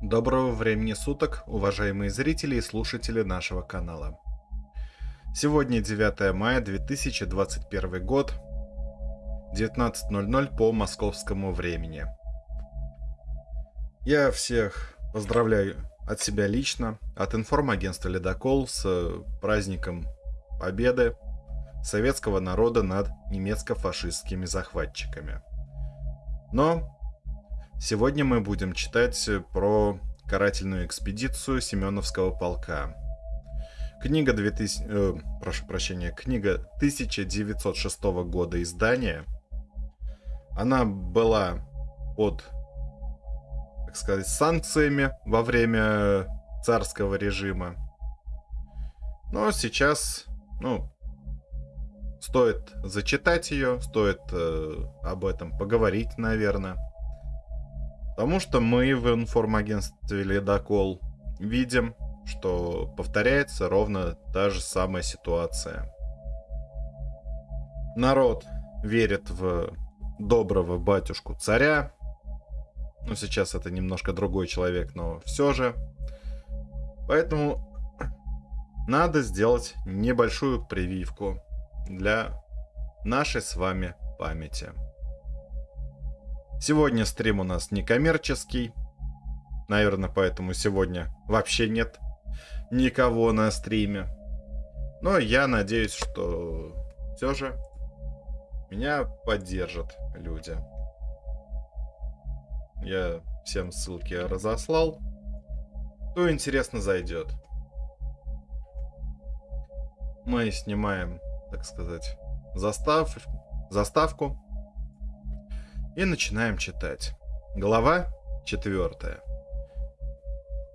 Доброго времени суток, уважаемые зрители и слушатели нашего канала. Сегодня 9 мая 2021 год, 19.00 по московскому времени. Я всех поздравляю от себя лично, от информагентства «Ледокол» с праздником Победы советского народа над немецко-фашистскими захватчиками. Но сегодня мы будем читать про карательную экспедицию Семеновского полка. Книга 2000, э, прошу прощения, книга 1906 года издания. Она была под, так сказать, санкциями во время царского режима. Но сейчас, ну, Стоит зачитать ее, стоит э, об этом поговорить, наверное. Потому что мы в информагентстве Ледокол видим, что повторяется ровно та же самая ситуация. Народ верит в доброго батюшку царя. Ну, сейчас это немножко другой человек, но все же. Поэтому надо сделать небольшую прививку для нашей с вами памяти. Сегодня стрим у нас некоммерческий. Наверное, поэтому сегодня вообще нет никого на стриме. Но я надеюсь, что все же меня поддержат люди. Я всем ссылки разослал. Кто интересно зайдет. Мы снимаем так сказать, застав, заставку. И начинаем читать. Глава 4.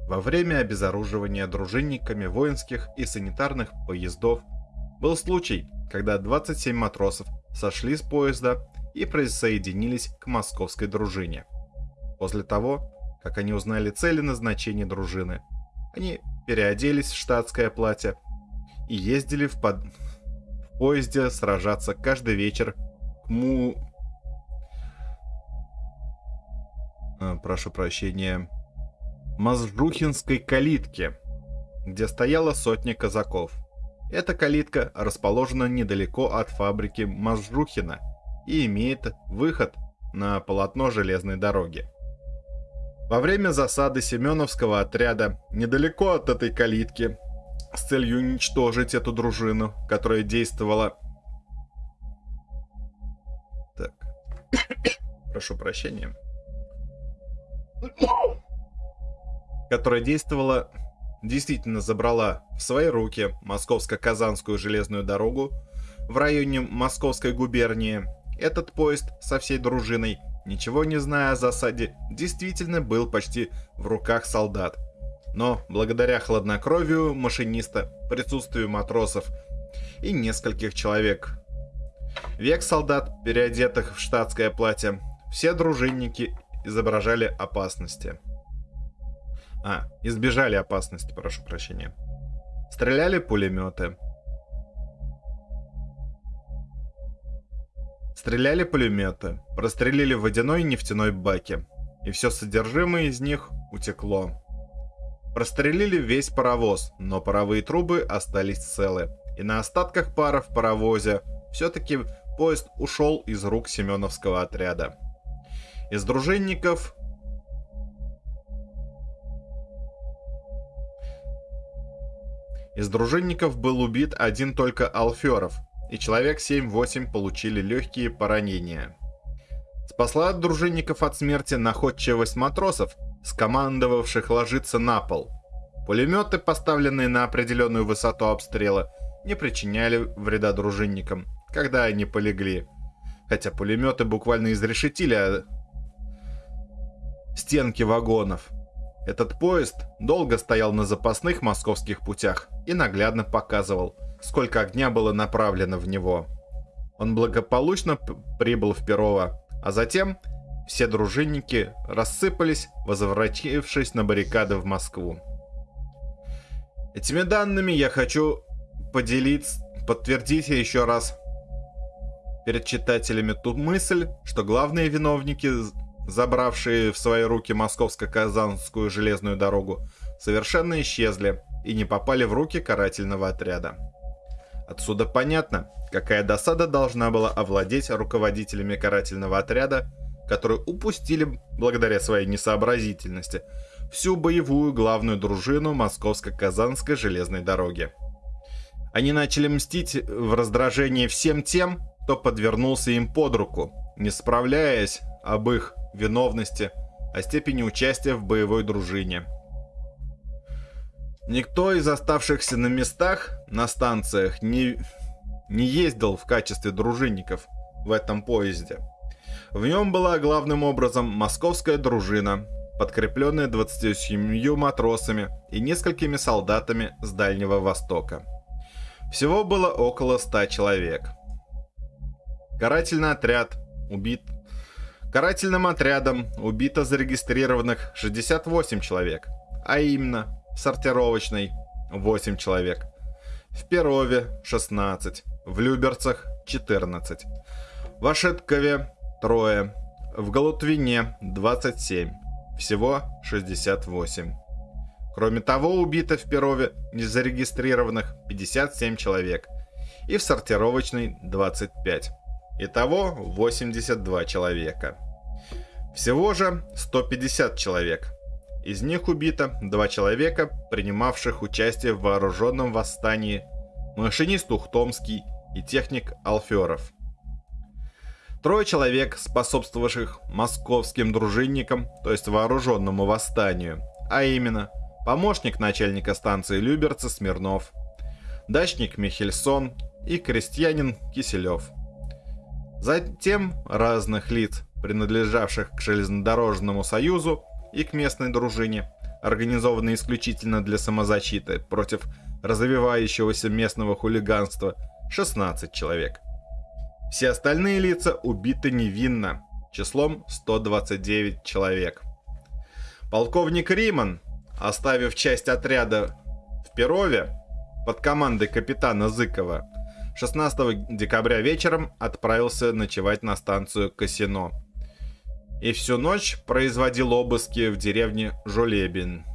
Во время обезоруживания дружинниками воинских и санитарных поездов был случай, когда 27 матросов сошли с поезда и присоединились к московской дружине. После того, как они узнали цели назначения дружины, они переоделись в штатское платье и ездили в, под поезде сражаться каждый вечер к му... А, прошу прощения. Мазжухинской калитке, где стояла сотня казаков. Эта калитка расположена недалеко от фабрики Мазжухина и имеет выход на полотно железной дороги. Во время засады Семеновского отряда недалеко от этой калитки с целью уничтожить эту дружину, которая действовала... Так. Прошу прощения. Которая действовала... Действительно забрала в свои руки Московско-Казанскую железную дорогу в районе Московской губернии. Этот поезд со всей дружиной, ничего не зная о засаде, действительно был почти в руках солдат – но благодаря хладнокровию машиниста, присутствию матросов и нескольких человек, век солдат, переодетых в штатское платье, все дружинники изображали опасности. А, избежали опасности, прошу прощения. Стреляли пулеметы. Стреляли пулеметы, прострелили водяной и нефтяной баки, и все содержимое из них утекло. Прострелили весь паровоз, но паровые трубы остались целы. И на остатках пара в паровозе все-таки поезд ушел из рук Семеновского отряда. Из дружинников Из дружинников был убит один только Алферов, и человек 7-8 получили легкие поранения. Спасла дружинников от смерти находчивость матросов, скомандовавших ложиться на пол. Пулеметы, поставленные на определенную высоту обстрела, не причиняли вреда дружинникам, когда они полегли. Хотя пулеметы буквально изрешетили а, стенки вагонов. Этот поезд долго стоял на запасных московских путях и наглядно показывал, сколько огня было направлено в него. Он благополучно прибыл в Перово, а затем все дружинники рассыпались, возвратившись на баррикады в Москву. Этими данными я хочу поделиться, подтвердить еще раз перед читателями ту мысль, что главные виновники, забравшие в свои руки московско-казанскую железную дорогу, совершенно исчезли и не попали в руки карательного отряда. Отсюда понятно, какая досада должна была овладеть руководителями карательного отряда, которые упустили, благодаря своей несообразительности, всю боевую главную дружину Московско-Казанской железной дороги. Они начали мстить в раздражении всем тем, кто подвернулся им под руку, не справляясь об их виновности, о степени участия в боевой дружине. Никто из оставшихся на местах, на станциях, не, не ездил в качестве дружинников в этом поезде. В нем была главным образом московская дружина, подкрепленная 27 матросами и несколькими солдатами с Дальнего Востока. Всего было около 100 человек. Карательный отряд убит. Карательным отрядом убито зарегистрированных 68 человек, а именно сортировочной 8 человек, в Перове 16, в Люберцах 14, в Ашеткове трое, в Галутвине 27, всего 68. Кроме того, убито в Перове незарегистрированных 57 человек и в сортировочной 25. Итого 82 человека. Всего же 150 человек. Из них убито два человека, принимавших участие в вооруженном восстании, машинист Ухтомский и техник Алферов. Трое человек, способствовавших московским дружинникам, то есть вооруженному восстанию, а именно помощник начальника станции Люберца Смирнов, дачник Михельсон и крестьянин Киселев. Затем разных лиц, принадлежавших к железнодорожному союзу и к местной дружине, организованной исключительно для самозащиты против развивающегося местного хулиганства, 16 человек. Все остальные лица убиты невинно, числом 129 человек. Полковник Риман, оставив часть отряда в Перове под командой капитана Зыкова, 16 декабря вечером отправился ночевать на станцию Касино. И всю ночь производил обыски в деревне Жулебин.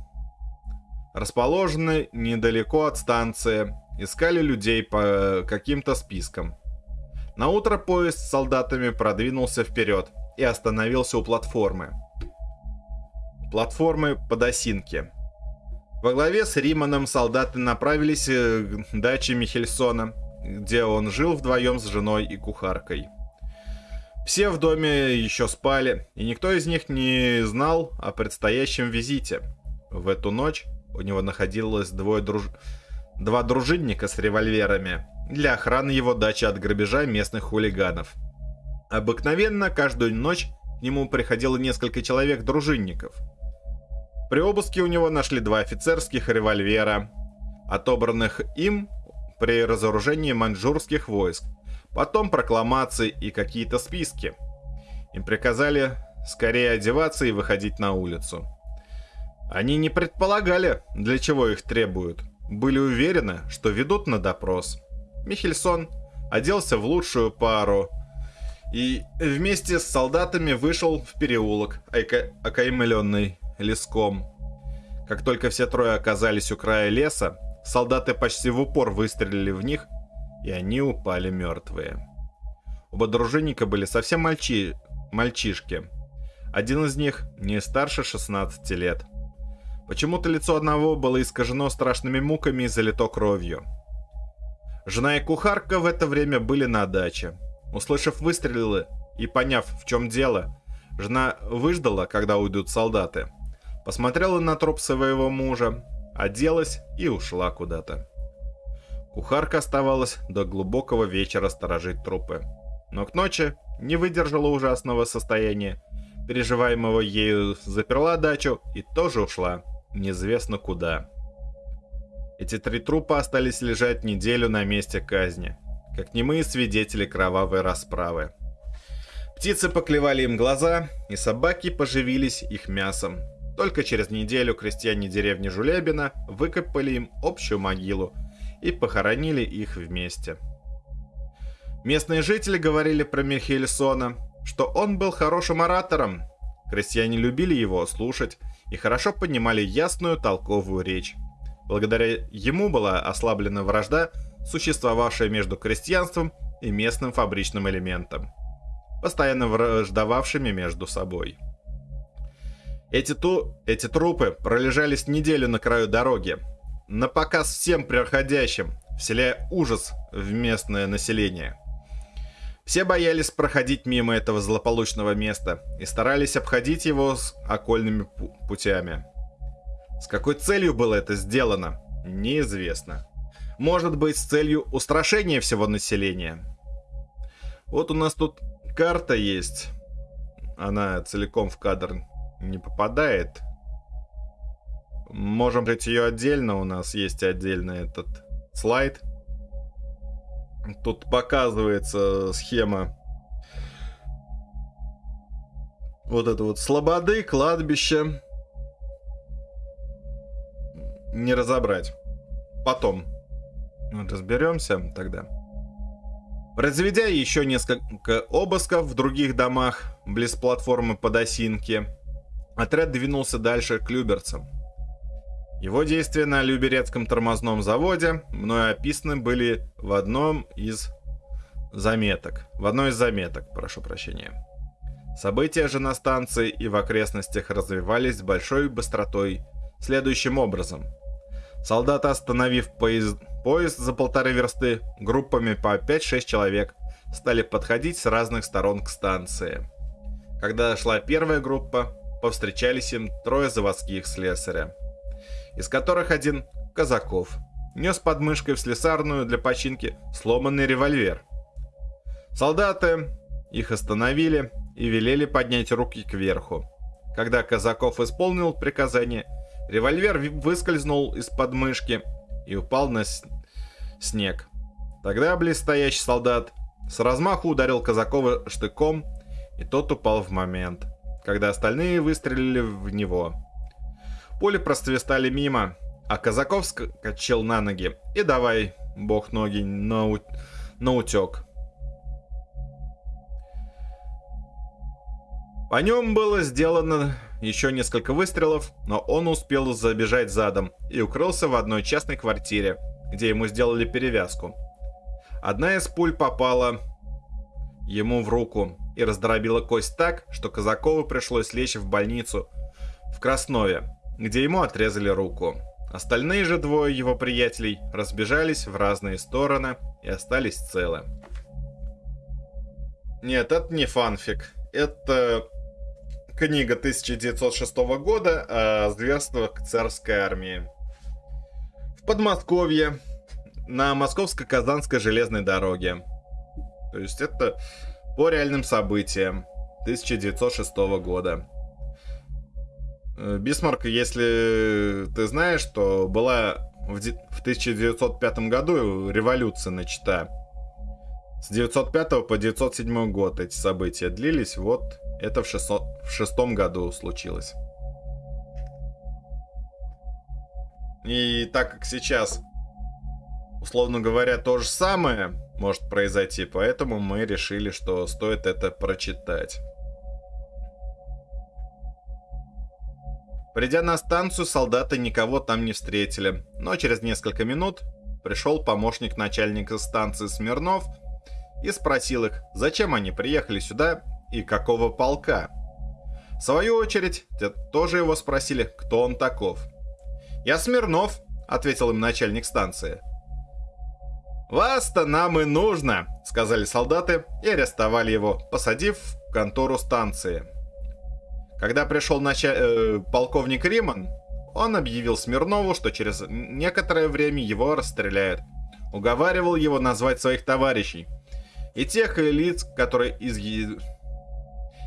Расположенной недалеко от станции, искали людей по каким-то спискам. На утро поезд с солдатами продвинулся вперед и остановился у платформы. Платформы под осинки. Во главе с Риманом солдаты направились э, к даче Михельсона, где он жил вдвоем с женой и кухаркой. Все в доме еще спали, и никто из них не знал о предстоящем визите. В эту ночь у него находилось двое друж... два дружинника с револьверами для охраны его дачи от грабежа местных хулиганов. Обыкновенно каждую ночь к нему приходило несколько человек-дружинников. При обыске у него нашли два офицерских револьвера, отобранных им при разоружении маньчжурских войск, потом прокламации и какие-то списки. Им приказали скорее одеваться и выходить на улицу. Они не предполагали, для чего их требуют. Были уверены, что ведут на допрос. Михельсон оделся в лучшую пару и вместе с солдатами вышел в переулок, окаймленный леском. Как только все трое оказались у края леса, Солдаты почти в упор выстрелили в них, и они упали мертвые. Оба дружинника были совсем мальчи... мальчишки. Один из них не старше 16 лет. Почему-то лицо одного было искажено страшными муками и залито кровью. Жена и кухарка в это время были на даче. Услышав выстрелы и поняв, в чем дело, жена выждала, когда уйдут солдаты. Посмотрела на труп своего мужа, оделась и ушла куда-то. Кухарка оставалась до глубокого вечера сторожить трупы. Но к ночи не выдержала ужасного состояния, переживаемого ею, заперла дачу и тоже ушла, неизвестно куда. Эти три трупа остались лежать неделю на месте казни, как немые свидетели кровавой расправы. Птицы поклевали им глаза, и собаки поживились их мясом, только через неделю крестьяне деревни Жулебина выкопали им общую могилу и похоронили их вместе. Местные жители говорили про Михельсона, что он был хорошим оратором. Крестьяне любили его слушать и хорошо понимали ясную толковую речь. Благодаря ему была ослаблена вражда, существовавшая между крестьянством и местным фабричным элементом, постоянно враждовавшими между собой. Эти, ту... Эти трупы пролежались неделю на краю дороги, на показ всем проходящим, вселяя ужас в местное население. Все боялись проходить мимо этого злополучного места и старались обходить его с окольными путями. С какой целью было это сделано, неизвестно. Может быть, с целью устрашения всего населения. Вот у нас тут карта есть. Она целиком в кадр не попадает. Можем брать ее отдельно. У нас есть отдельно этот слайд. Тут показывается схема вот это вот слободы, кладбище. Не разобрать. Потом разберемся тогда. Произведя еще несколько обысков в других домах, близ платформы Подосинки, отряд двинулся дальше к Люберцам. Его действия на Люберецком тормозном заводе мною описаны были в одном из заметок. В одной из заметок, прошу прощения. События же на станции и в окрестностях развивались с большой быстротой следующим образом. Солдаты, остановив поезд, поезд за полторы версты, группами по 5-6 человек, стали подходить с разных сторон к станции. Когда шла первая группа, повстречались им трое заводских слесаря из которых один – Казаков. Нес под мышкой в слесарную для починки сломанный револьвер. Солдаты их остановили и велели поднять руки кверху. Когда Казаков исполнил приказание, револьвер выскользнул из под мышки и упал на снег. Тогда близстоящий солдат с размаху ударил Казакова штыком, и тот упал в момент, когда остальные выстрелили в него. Пули просвистали мимо, а Казаков скачал на ноги. И давай, бог ноги, на, у... на утек. По нем было сделано еще несколько выстрелов, но он успел забежать задом и укрылся в одной частной квартире, где ему сделали перевязку. Одна из пуль попала ему в руку и раздробила кость так, что Казакову пришлось лечь в больницу в Краснове, где ему отрезали руку. Остальные же двое его приятелей разбежались в разные стороны и остались целы. Нет, это не фанфик. Это книга 1906 года о зверствах царской армии. В Подмосковье, на Московско-Казанской железной дороге. То есть это по реальным событиям 1906 года. Э, Бисмарк, если ты знаешь, что была в 1905 году революция начата. С 905 по 907 год эти события длились, вот это в, 600, в шестом году случилось. И так как сейчас, условно говоря, то же самое может произойти, поэтому мы решили, что стоит это прочитать. Придя на станцию, солдаты никого там не встретили, но через несколько минут пришел помощник начальника станции Смирнов и спросил их, зачем они приехали сюда и какого полка. В свою очередь, те тоже его спросили, кто он таков. «Я Смирнов», — ответил им начальник станции. «Вас-то нам и нужно», — сказали солдаты и арестовали его, посадив в контору станции. Когда пришел нача... э, полковник Риман, он объявил Смирнову, что через некоторое время его расстреляют. Уговаривал его назвать своих товарищей. И тех лиц, которые из...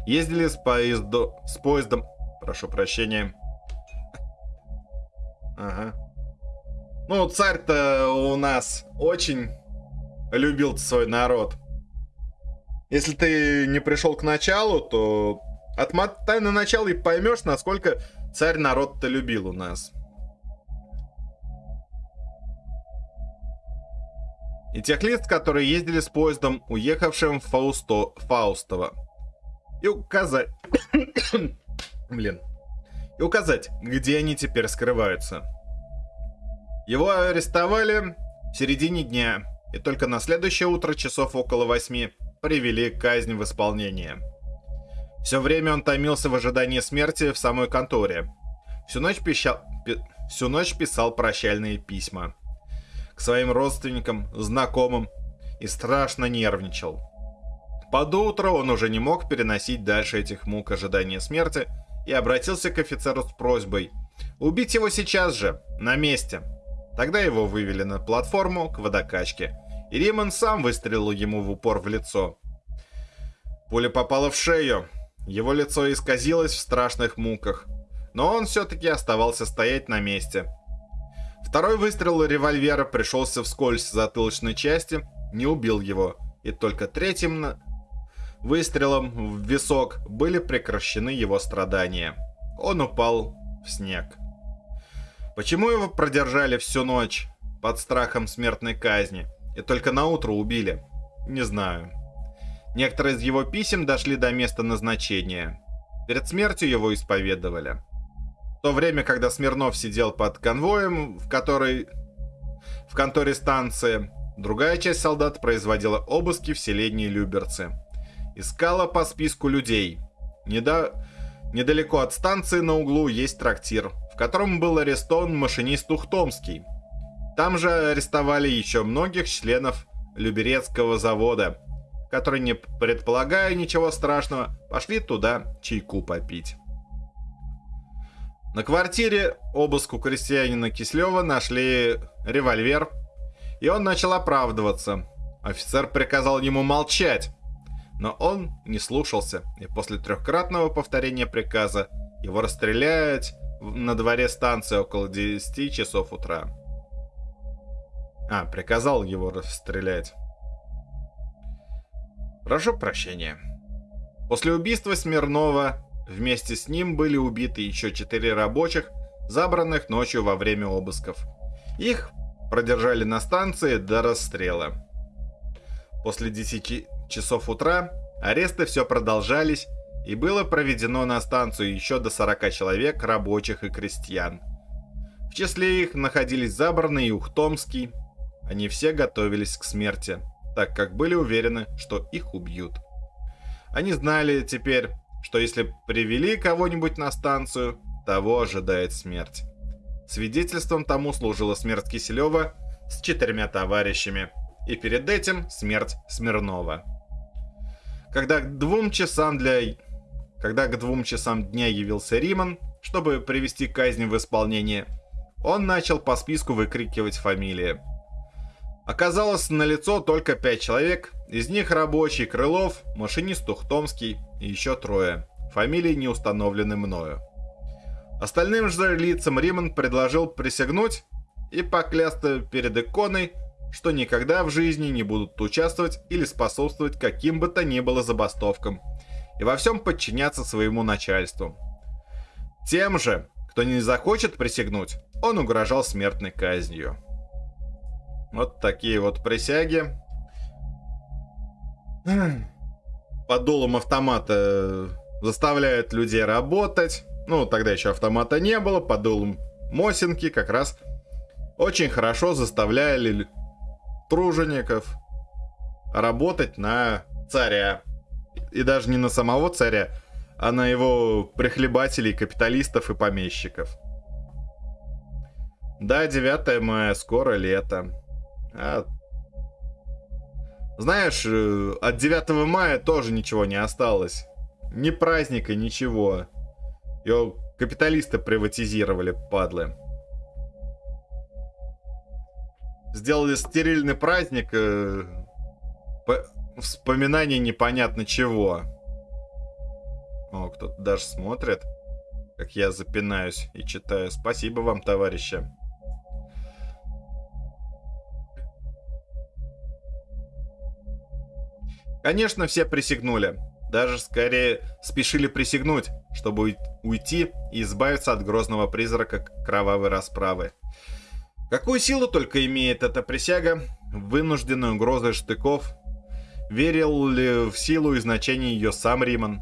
ездили с, поезду... с поездом... Прошу прощения. Ага. Ну, царь-то у нас очень любил свой народ. Если ты не пришел к началу, то Отмотай на начало и поймешь, насколько царь народ-то любил у нас. и тех лиц, которые ездили с поездом, уехавшим в Фаусто... Фаустово. И указать... Блин. И указать, где они теперь скрываются. Его арестовали в середине дня, и только на следующее утро часов около восьми привели казнь в исполнение. Все время он томился в ожидании смерти в самой конторе. Всю ночь, пищал, пи, всю ночь писал прощальные письма к своим родственникам, знакомым и страшно нервничал. Под утро он уже не мог переносить дальше этих мук ожидания смерти и обратился к офицеру с просьбой убить его сейчас же, на месте. Тогда его вывели на платформу к водокачке, и Риман сам выстрелил ему в упор в лицо. Пуля попала в шею, его лицо исказилось в страшных муках, но он все-таки оставался стоять на месте. Второй выстрел револьвера пришелся вскользь затылочной части, не убил его, и только третьим выстрелом в висок были прекращены его страдания. Он упал в снег. Почему его продержали всю ночь под страхом смертной казни и только на утро убили? Не знаю. Некоторые из его писем дошли до места назначения. Перед смертью его исповедовали. В то время, когда Смирнов сидел под конвоем, в которой в конторе станции, другая часть солдат производила обыски в селении Люберцы. Искала по списку людей. Недо... Недалеко от станции на углу есть трактир, в котором был арестован машинист Ухтомский. Там же арестовали еще многих членов Люберецкого завода, которые, не предполагая ничего страшного, пошли туда чайку попить. На квартире обыску крестьянина Кислева нашли револьвер, и он начал оправдываться. Офицер приказал ему молчать, но он не слушался, и после трехкратного повторения приказа его расстреляют на дворе станции около 10 часов утра. А, приказал его расстрелять. Прошу прощения. После убийства Смирнова вместе с ним были убиты еще четыре рабочих, забранных ночью во время обысков. Их продержали на станции до расстрела. После 10 часов утра аресты все продолжались, и было проведено на станцию еще до 40 человек, рабочих и крестьян. В числе их находились Заборный и Ухтомский. Они все готовились к смерти так как были уверены, что их убьют. Они знали теперь, что если привели кого-нибудь на станцию, того ожидает смерть. Свидетельством тому служила смерть Киселева с четырьмя товарищами, и перед этим смерть Смирнова. Когда к двум часам для... Когда к двум часам дня явился Риман, чтобы привести казнь в исполнение, он начал по списку выкрикивать фамилии – Оказалось на лицо только пять человек, из них рабочий Крылов, машинист Ухтомский и еще трое. Фамилии не установлены мною. Остальным же лицам Риман предложил присягнуть и поклясться перед иконой, что никогда в жизни не будут участвовать или способствовать каким бы то ни было забастовкам и во всем подчиняться своему начальству. Тем же, кто не захочет присягнуть, он угрожал смертной казнью. Вот такие вот присяги. Под дулом автомата заставляют людей работать. Ну, тогда еще автомата не было. Под дулом Мосинки как раз очень хорошо заставляли тружеников работать на царя. И даже не на самого царя, а на его прихлебателей, капиталистов и помещиков. Да, 9 мая, скоро лето. А... Знаешь, э, от 9 мая тоже ничего не осталось. Ни праздника, ничего. Его капиталисты приватизировали, падлы. Сделали стерильный праздник, э, по... вспоминание непонятно чего. О, кто-то даже смотрит, как я запинаюсь и читаю. Спасибо вам, товарищи. Конечно, все присягнули. Даже скорее спешили присягнуть, чтобы уйти и избавиться от грозного призрака кровавой расправы. Какую силу только имеет эта присяга, вынужденной угрозой штыков, верил ли в силу и значение ее сам Риман.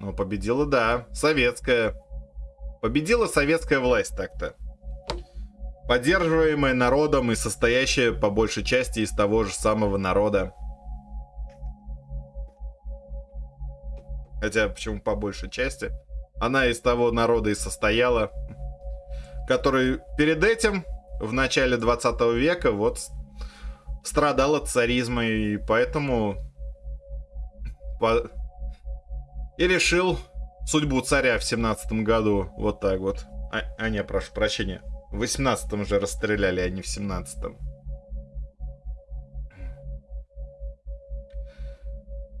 Ну, победила, да, советская. Победила советская власть так-то. Поддерживаемая народом и состоящая по большей части из того же самого народа. Хотя, почему по большей части? Она из того народа и состояла, который перед этим, в начале 20 века, вот страдал от царизма, и поэтому по... и решил судьбу царя в 17 году. Вот так вот. А, а не, прошу прощения. В 18-м же расстреляли, а не в 17-м.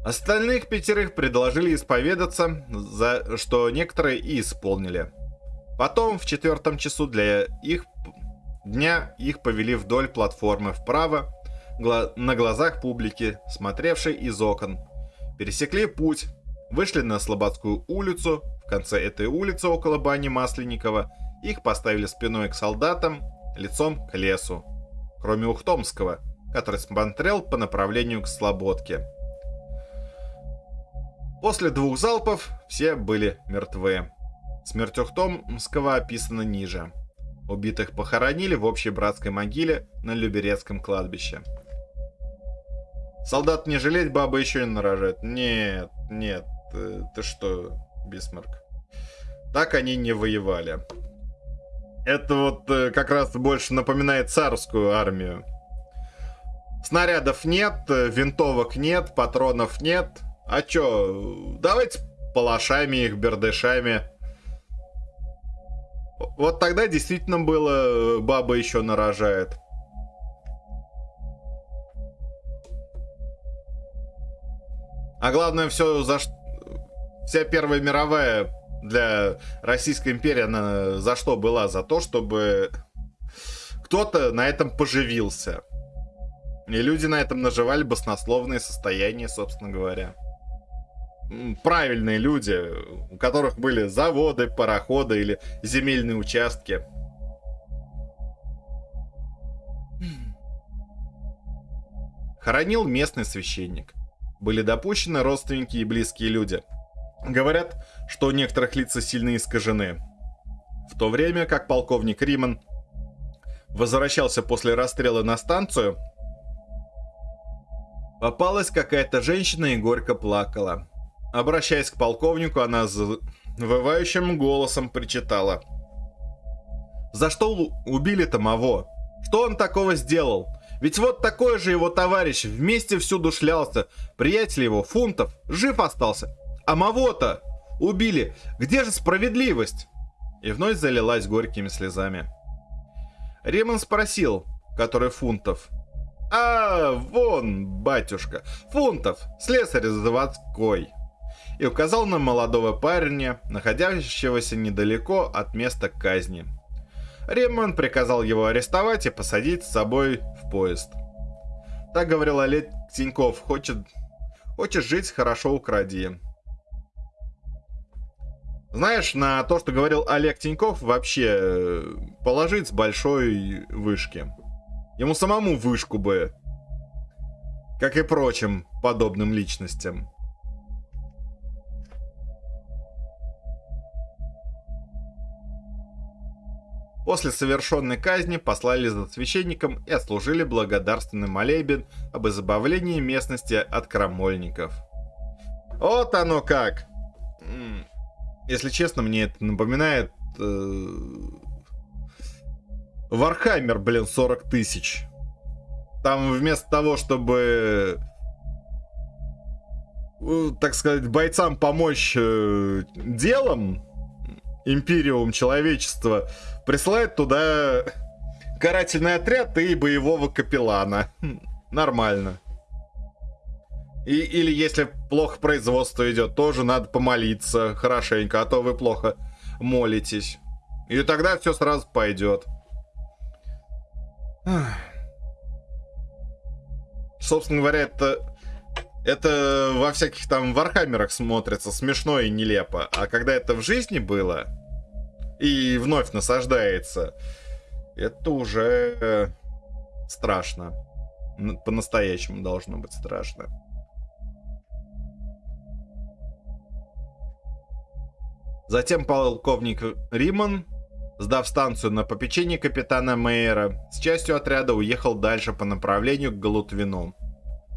Остальных пятерых предложили исповедаться, за что некоторые и исполнили. Потом в четвертом часу для их дня их повели вдоль платформы вправо, на глазах публики, смотревшей из окон. Пересекли путь, вышли на Слободскую улицу, в конце этой улицы около бани Масленникова их поставили спиной к солдатам, лицом к лесу. Кроме Ухтомского, который смотрел по направлению к Слободке. После двух залпов все были мертвы. Смерть Ухтомского описана ниже. Убитых похоронили в общей братской могиле на Люберецком кладбище. Солдат не жалеть, баба еще не нарожает. Нет, нет, ты, э, ты что, Бисмарк? Так они не воевали. Это вот э, как раз больше напоминает царскую армию. Снарядов нет, э, винтовок нет, патронов нет. А чё, давайте палашами их, бердышами. Вот тогда действительно было, э, баба еще нарожает. А главное, все за вся Первая мировая для Российской империи, она за что была? За то, чтобы кто-то на этом поживился. И люди на этом наживали баснословные состояния, собственно говоря. Правильные люди, у которых были заводы, пароходы или земельные участки. Хоронил местный священник. Были допущены родственники и близкие люди – Говорят, что у некоторых лица сильно искажены. В то время как полковник Риман возвращался после расстрела на станцию, попалась какая-то женщина и горько плакала. Обращаясь к полковнику, она завывающим голосом причитала. «За что убили-то Маво? Что он такого сделал? Ведь вот такой же его товарищ вместе всюду шлялся. Приятель его, Фунтов, жив остался. А Мавота убили. Где же справедливость? И вновь залилась горькими слезами. Ремон спросил, который фунтов. А, вон, батюшка, фунтов, слесарь заводской. И указал на молодого парня, находящегося недалеко от места казни. Ремон приказал его арестовать и посадить с собой в поезд. Так говорил Олег Тиньков, хочет, хочешь жить, хорошо укради. Знаешь, на то, что говорил Олег Тиньков, вообще э, положить с большой вышки. Ему самому вышку бы. Как и прочим подобным личностям. После совершенной казни послали за священником и отслужили благодарственный молебен об избавлении местности от крамольников. Вот оно как! Если честно, мне это напоминает... Э, Warhammer, блин, 40 тысяч. Там вместо того, чтобы э, так сказать, бойцам помочь э, делом, Империум человечества присылает туда карательный отряд и боевого капеллана. Нормально. И, или если плохо производство идет, тоже надо помолиться хорошенько, а то вы плохо молитесь. И тогда все сразу пойдет. Собственно говоря, это, это во всяких там вархаммерах смотрится смешно и нелепо. А когда это в жизни было и вновь насаждается, это уже страшно. По-настоящему должно быть страшно. Затем полковник Риман, сдав станцию на попечение капитана Мейера, с частью отряда уехал дальше по направлению к Галутвину.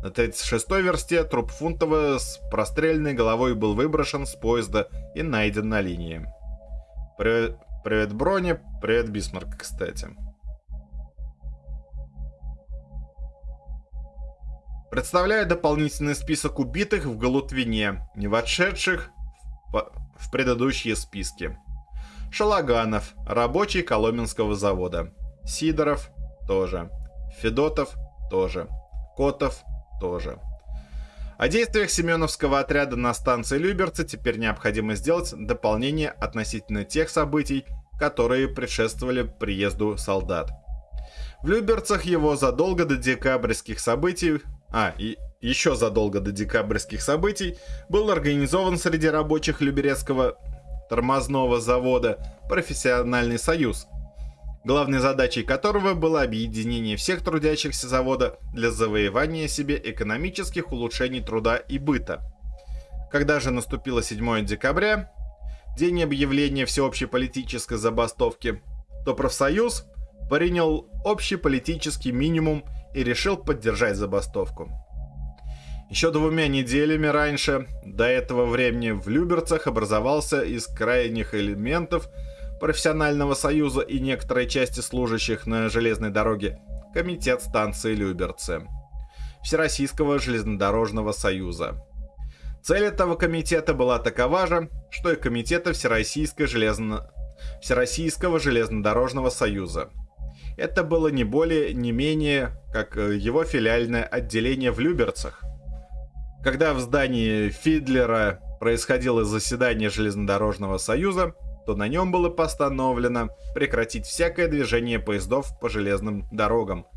На 36-й версте труп Фунтова с простреленной головой был выброшен с поезда и найден на линии. Привет, привет Броня, привет Бисмарк, кстати. Представляю дополнительный список убитых в Галутвине, не вошедших в, в предыдущие списки. Шалаганов, рабочий Коломенского завода. Сидоров тоже. Федотов тоже. Котов тоже. О действиях Семеновского отряда на станции Люберцы теперь необходимо сделать дополнение относительно тех событий, которые предшествовали приезду солдат. В Люберцах его задолго до декабрьских событий а, и еще задолго до декабрьских событий, был организован среди рабочих Люберецкого тормозного завода профессиональный союз, главной задачей которого было объединение всех трудящихся завода для завоевания себе экономических улучшений труда и быта. Когда же наступило 7 декабря, день объявления всеобщей политической забастовки, то профсоюз принял общий политический минимум – и решил поддержать забастовку. Еще двумя неделями раньше, до этого времени в Люберцах образовался из крайних элементов профессионального союза и некоторой части служащих на железной дороге комитет станции Люберцы Всероссийского железнодорожного союза. Цель этого комитета была такова же, что и комитета Всероссийской железно... Всероссийского железнодорожного союза – это было не более, не менее, как э, его филиальное отделение в Люберцах. Когда в здании Фидлера происходило заседание Железнодорожного союза, то на нем было постановлено прекратить всякое движение поездов по железным дорогам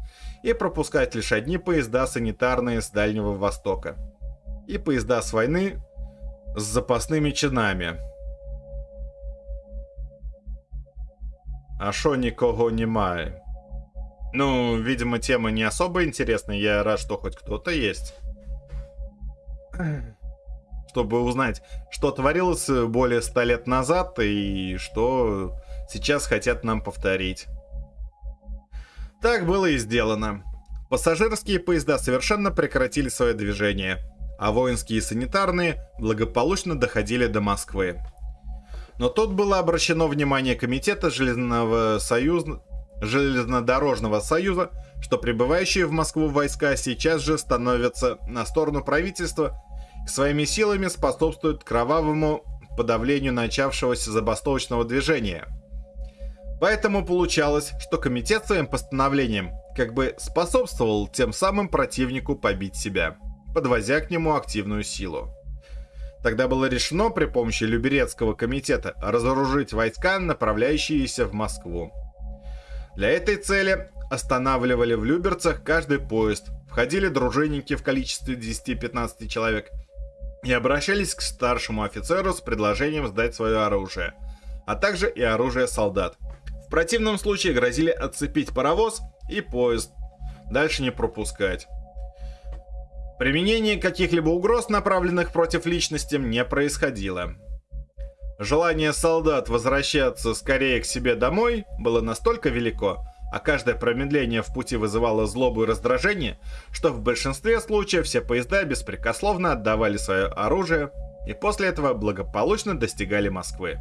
и пропускать лишь одни поезда санитарные с Дальнего Востока и поезда с войны с запасными чинами. А шо никого немає? Ну, видимо, тема не особо интересная. Я рад, что хоть кто-то есть. Чтобы узнать, что творилось более ста лет назад и что сейчас хотят нам повторить. Так было и сделано. Пассажирские поезда совершенно прекратили свое движение, а воинские и санитарные благополучно доходили до Москвы. Но тут было обращено внимание Комитета Железного Союза железнодорожного союза, что прибывающие в Москву войска сейчас же становятся на сторону правительства своими силами способствуют кровавому подавлению начавшегося забастовочного движения. Поэтому получалось, что комитет своим постановлением как бы способствовал тем самым противнику побить себя, подвозя к нему активную силу. Тогда было решено при помощи Люберецкого комитета разоружить войска, направляющиеся в Москву. Для этой цели останавливали в Люберцах каждый поезд, входили дружинники в количестве 10-15 человек и обращались к старшему офицеру с предложением сдать свое оружие, а также и оружие солдат. В противном случае грозили отцепить паровоз и поезд, дальше не пропускать. Применение каких-либо угроз, направленных против личности, не происходило. Желание солдат возвращаться скорее к себе домой было настолько велико, а каждое промедление в пути вызывало злобу и раздражение, что в большинстве случаев все поезда беспрекословно отдавали свое оружие и после этого благополучно достигали Москвы.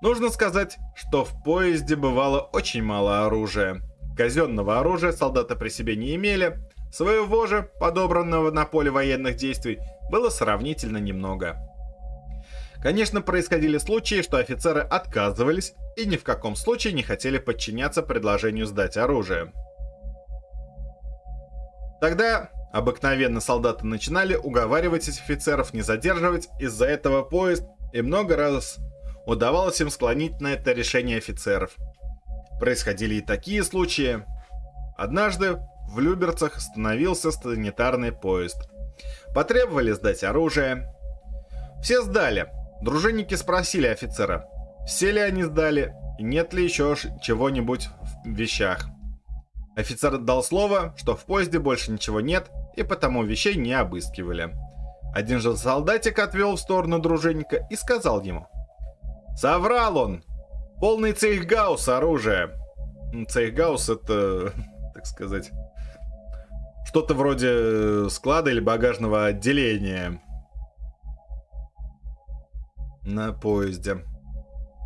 Нужно сказать, что в поезде бывало очень мало оружия. Казенного оружия солдаты при себе не имели, своего же, подобранного на поле военных действий, было сравнительно немного. Конечно, происходили случаи, что офицеры отказывались и ни в каком случае не хотели подчиняться предложению сдать оружие. Тогда обыкновенно солдаты начинали уговаривать офицеров не задерживать из-за этого поезд, и много раз удавалось им склонить на это решение офицеров. Происходили и такие случаи. Однажды в Люберцах остановился санитарный поезд. Потребовали сдать оружие. Все сдали, Дружинники спросили офицера, все ли они сдали и нет ли еще чего-нибудь в вещах. Офицер дал слово, что в поезде больше ничего нет, и потому вещей не обыскивали. Один же солдатик отвел в сторону дружинника и сказал ему. «Соврал он! Полный цейхгаус оружия!» Цейхгаус это, так сказать, что-то вроде склада или багажного отделения на поезде.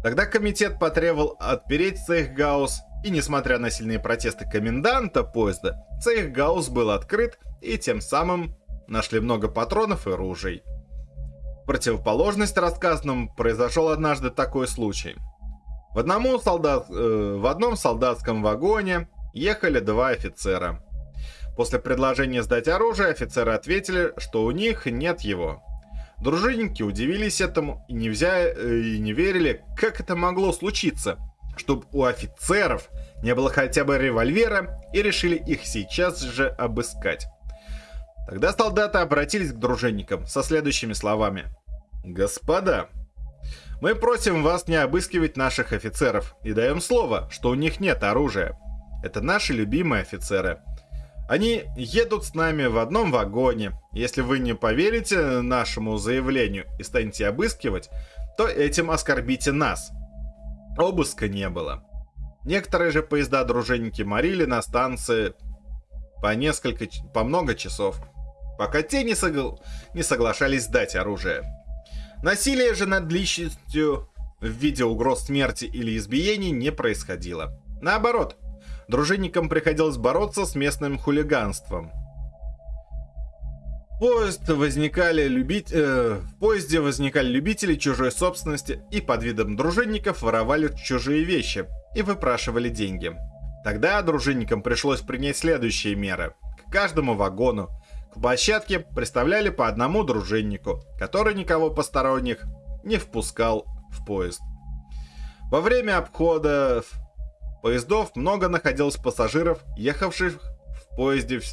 Тогда комитет потребовал отпереть Цейхгаус, и несмотря на сильные протесты коменданта поезда, Цейхгаус был открыт, и тем самым нашли много патронов и ружей. В противоположность рассказанному произошел однажды такой случай. В, одному солдат, э, в одном солдатском вагоне ехали два офицера. После предложения сдать оружие офицеры ответили, что у них нет его. Дружинники удивились этому и не, взя... Э, и не верили, как это могло случиться, чтобы у офицеров не было хотя бы револьвера и решили их сейчас же обыскать. Тогда солдаты обратились к дружинникам со следующими словами. «Господа, мы просим вас не обыскивать наших офицеров и даем слово, что у них нет оружия. Это наши любимые офицеры. Они едут с нами в одном вагоне. Если вы не поверите нашему заявлению и станете обыскивать, то этим оскорбите нас. Обыска не было. Некоторые же поезда дружинники морили на станции по несколько, по много часов, пока те не, согла... не соглашались сдать оружие. Насилие же над личностью в виде угроз смерти или избиений не происходило. Наоборот, дружинникам приходилось бороться с местным хулиганством. Поезд возникали любить... Э, в поезде возникали любители чужой собственности и под видом дружинников воровали чужие вещи и выпрашивали деньги. Тогда дружинникам пришлось принять следующие меры. К каждому вагону, к площадке представляли по одному дружиннику, который никого посторонних не впускал в поезд. Во время обхода поездов много находилось пассажиров, ехавших в поезде в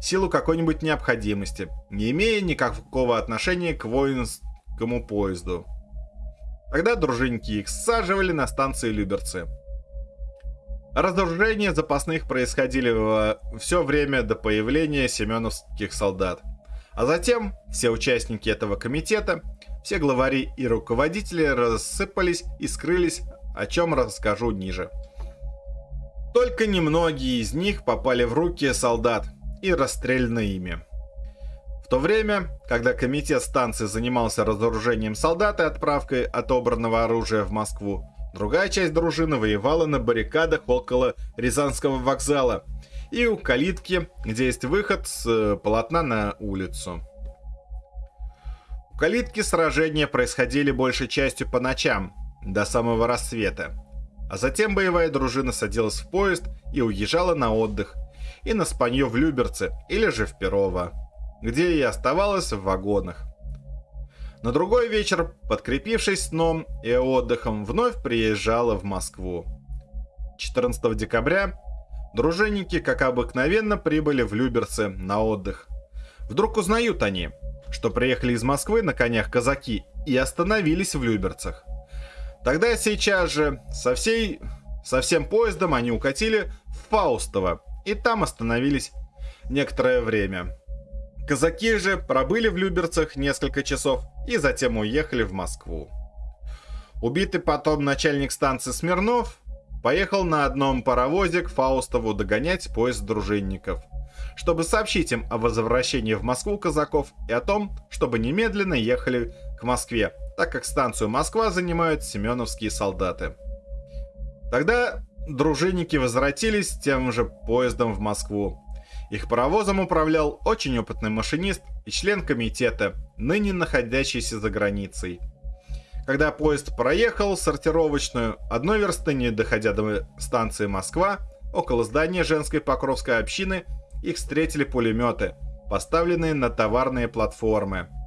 силу какой-нибудь необходимости, не имея никакого отношения к воинскому поезду. Тогда дружинники их саживали на станции Люберцы. Разоружения запасных происходили все время до появления семеновских солдат. А затем все участники этого комитета, все главари и руководители рассыпались и скрылись, о чем расскажу ниже. Только немногие из них попали в руки солдат и расстреляны ими. В то время, когда комитет станции занимался разоружением солдат и отправкой отобранного оружия в Москву, другая часть дружины воевала на баррикадах около Рязанского вокзала и у калитки, где есть выход с э, полотна на улицу. У калитки сражения происходили большей частью по ночам, до самого рассвета. А затем боевая дружина садилась в поезд и уезжала на отдых, и на спанье в Люберце или же в Перово, где и оставалась в вагонах. На другой вечер, подкрепившись сном и отдыхом, вновь приезжала в Москву. 14 декабря дружинники, как обыкновенно, прибыли в Люберцы на отдых. Вдруг узнают они, что приехали из Москвы на конях казаки и остановились в Люберцах. Тогда сейчас же со, всей, со всем поездом они укатили в Фаустово и там остановились некоторое время. Казаки же пробыли в Люберцах несколько часов и затем уехали в Москву. Убитый потом начальник станции Смирнов поехал на одном паровозе к Фаустову догонять поезд дружинников, чтобы сообщить им о возвращении в Москву казаков и о том, чтобы немедленно ехали к Москве, так как станцию Москва занимают семеновские солдаты. Тогда дружинники возвратились тем же поездом в Москву. Их паровозом управлял очень опытный машинист и член комитета, ныне находящийся за границей. Когда поезд проехал сортировочную, одной версты не доходя до станции Москва, около здания женской Покровской общины, их встретили пулеметы, поставленные на товарные платформы –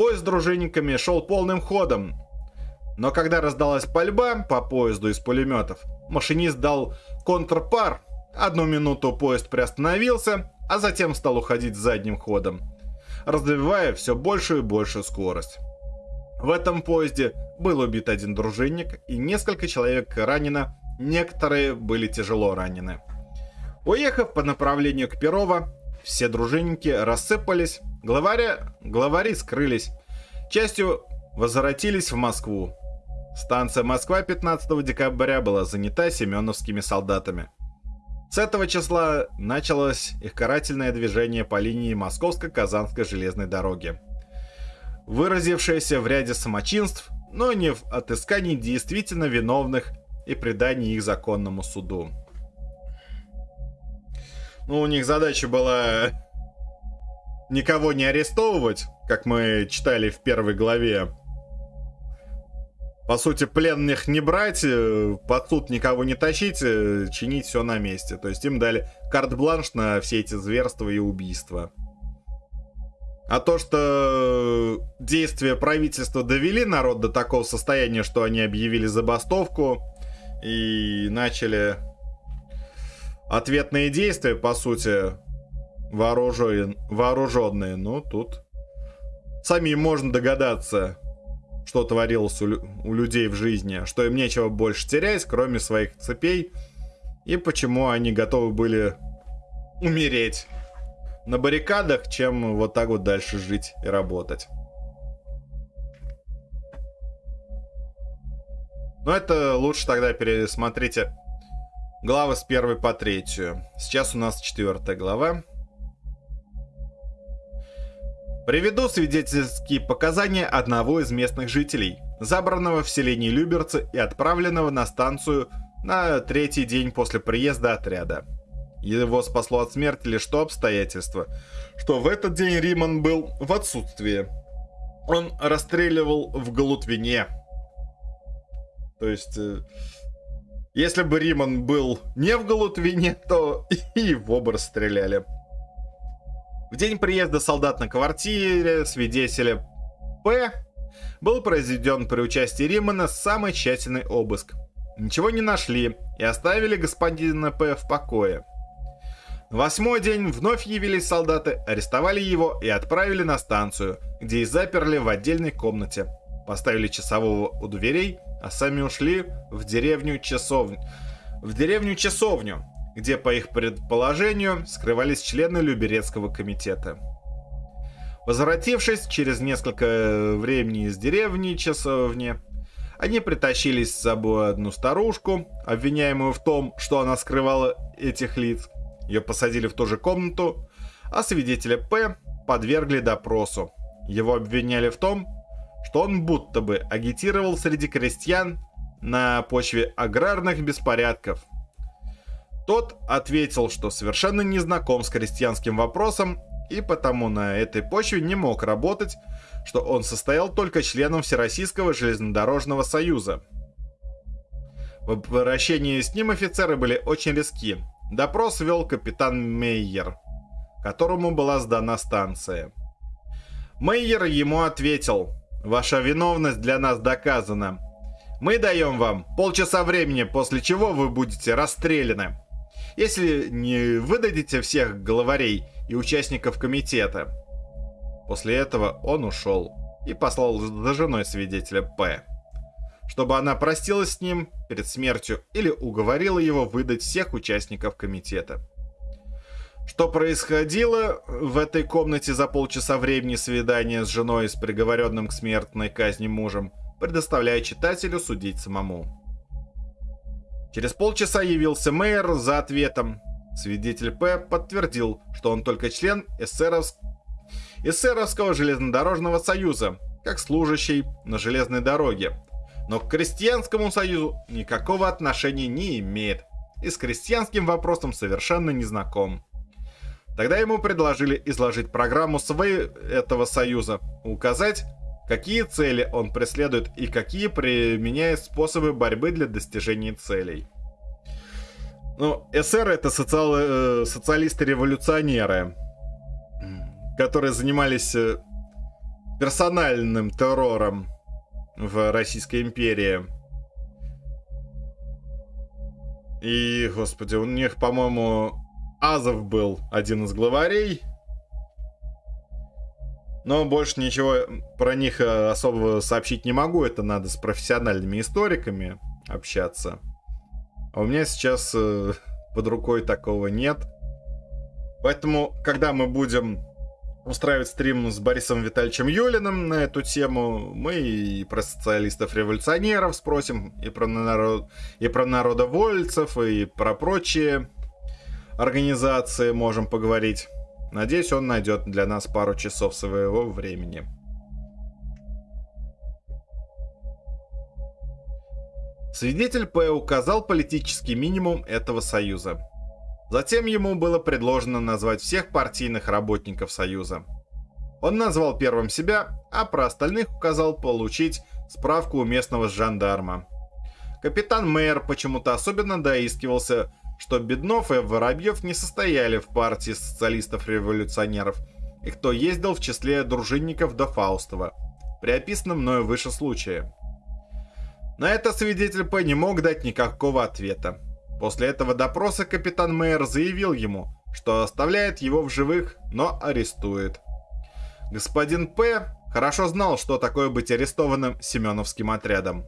Поезд с дружинниками шел полным ходом. Но когда раздалась пальба по поезду из пулеметов, машинист дал контрпар. Одну минуту поезд приостановился, а затем стал уходить задним ходом, развивая все большую и большую скорость. В этом поезде был убит один дружинник и несколько человек ранено, некоторые были тяжело ранены. Уехав по направлению к Перово, все дружинники рассыпались, главаря, главари скрылись, частью возвратились в Москву. Станция Москва 15 декабря была занята семеновскими солдатами. С этого числа началось их карательное движение по линии Московско-Казанской железной дороги, выразившееся в ряде самочинств, но не в отыскании действительно виновных и предании их законному суду. Ну, у них задача была никого не арестовывать, как мы читали в первой главе. По сути, пленных не брать, э, под суд никого не тащить, э, чинить все на месте. То есть им дали карт-бланш на все эти зверства и убийства. А то, что действия правительства довели народ до такого состояния, что они объявили забастовку и начали ответные действия, по сути, вооружен... вооруженные. Ну, тут сами можно догадаться, что творилось у, у людей в жизни, что им нечего больше терять, кроме своих цепей, и почему они готовы были умереть на баррикадах, чем вот так вот дальше жить и работать. Но это лучше тогда пересмотрите главы с первой по третью. Сейчас у нас четвертая глава. Приведу свидетельские показания одного из местных жителей, забранного в селении Люберцы и отправленного на станцию на третий день после приезда отряда. Его спасло от смерти лишь то обстоятельство, что в этот день Риман был в отсутствии. Он расстреливал в Галутвине. То есть, э, если бы Риман был не в Галутвине, то и его бы расстреляли. В день приезда солдат на квартире свидетеля П был произведен при участии Римана самый тщательный обыск. Ничего не нашли и оставили господина П в покое. На восьмой день вновь явились солдаты, арестовали его и отправили на станцию, где и заперли в отдельной комнате. Поставили часового у дверей, а сами ушли в деревню часовню. В деревню часовню, где, по их предположению, скрывались члены Люберецкого комитета. Возвратившись через несколько времени из деревни часовни, они притащили с собой одну старушку, обвиняемую в том, что она скрывала этих лиц. Ее посадили в ту же комнату, а свидетеля П подвергли допросу. Его обвиняли в том, что он будто бы агитировал среди крестьян на почве аграрных беспорядков – тот ответил, что совершенно не знаком с крестьянским вопросом и потому на этой почве не мог работать, что он состоял только членом Всероссийского железнодорожного союза. В обращении с ним офицеры были очень резки. Допрос вел капитан Мейер, которому была сдана станция. Мейер ему ответил, «Ваша виновность для нас доказана. Мы даем вам полчаса времени, после чего вы будете расстреляны» если не выдадите всех главарей и участников комитета. После этого он ушел и послал за женой свидетеля П, чтобы она простилась с ним перед смертью или уговорила его выдать всех участников комитета. Что происходило в этой комнате за полчаса времени свидания с женой с приговоренным к смертной казни мужем, предоставляя читателю судить самому. Через полчаса явился мэр за ответом. Свидетель П. подтвердил, что он только член эсеровск... эсеровского железнодорожного союза, как служащий на железной дороге, но к крестьянскому союзу никакого отношения не имеет и с крестьянским вопросом совершенно не знаком. Тогда ему предложили изложить программу своего этого союза, указать, какие цели он преследует и какие применяет способы борьбы для достижения целей. Ну, СР это социал, э, социалисты-революционеры, которые занимались э, персональным террором в Российской империи. И, господи, у них, по-моему, Азов был один из главарей, но больше ничего про них э, особо сообщить не могу. Это надо с профессиональными историками общаться. А у меня сейчас э, под рукой такого нет. Поэтому, когда мы будем устраивать стрим с Борисом Витальевичем Юлиным на эту тему, мы и про социалистов-революционеров спросим, и про, народ... и про народовольцев, и про прочие организации можем поговорить. Надеюсь, он найдет для нас пару часов своего времени. Свидетель П. указал политический минимум этого союза. Затем ему было предложено назвать всех партийных работников союза. Он назвал первым себя, а про остальных указал получить справку у местного жандарма. Капитан Мэйер почему-то особенно доискивался, что Беднов и Воробьев не состояли в партии социалистов-революционеров, и кто ездил в числе дружинников до Фаустова, при описанном мною выше случае. На это свидетель П не мог дать никакого ответа. После этого допроса капитан Мэйер заявил ему, что оставляет его в живых, но арестует. Господин П. хорошо знал, что такое быть арестованным Семеновским отрядом.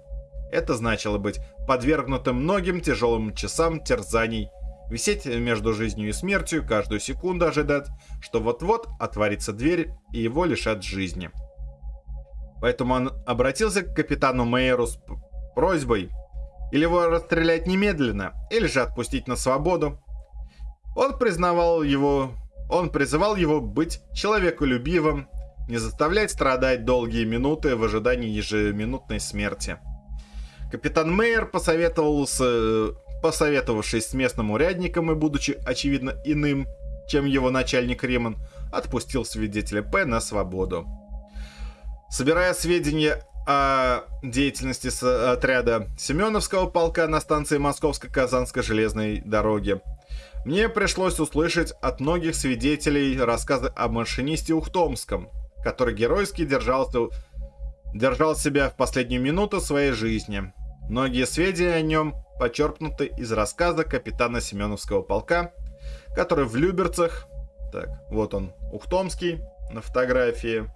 Это значило быть подвергнутым многим тяжелым часам терзаний, висеть между жизнью и смертью, каждую секунду ожидать, что вот-вот отворится дверь и его лишат жизни. Поэтому он обратился к капитану Мейеру с просьбой или его расстрелять немедленно, или же отпустить на свободу. Он признавал его, он призывал его быть человеколюбивым, не заставлять страдать долгие минуты в ожидании ежеминутной смерти. Капитан Мейер посоветовал с, посоветовавшись с местным урядником и будучи очевидно иным, чем его начальник Риман, отпустил свидетеля П на свободу. Собирая сведения о деятельности отряда Семеновского полка на станции Московско-Казанской железной дороги. Мне пришлось услышать от многих свидетелей рассказы о машинисте Ухтомском, который геройски держался, держал себя в последнюю минуту своей жизни. Многие сведения о нем почерпнуты из рассказа капитана Семеновского полка, который в Люберцах, так, вот он, Ухтомский на фотографии,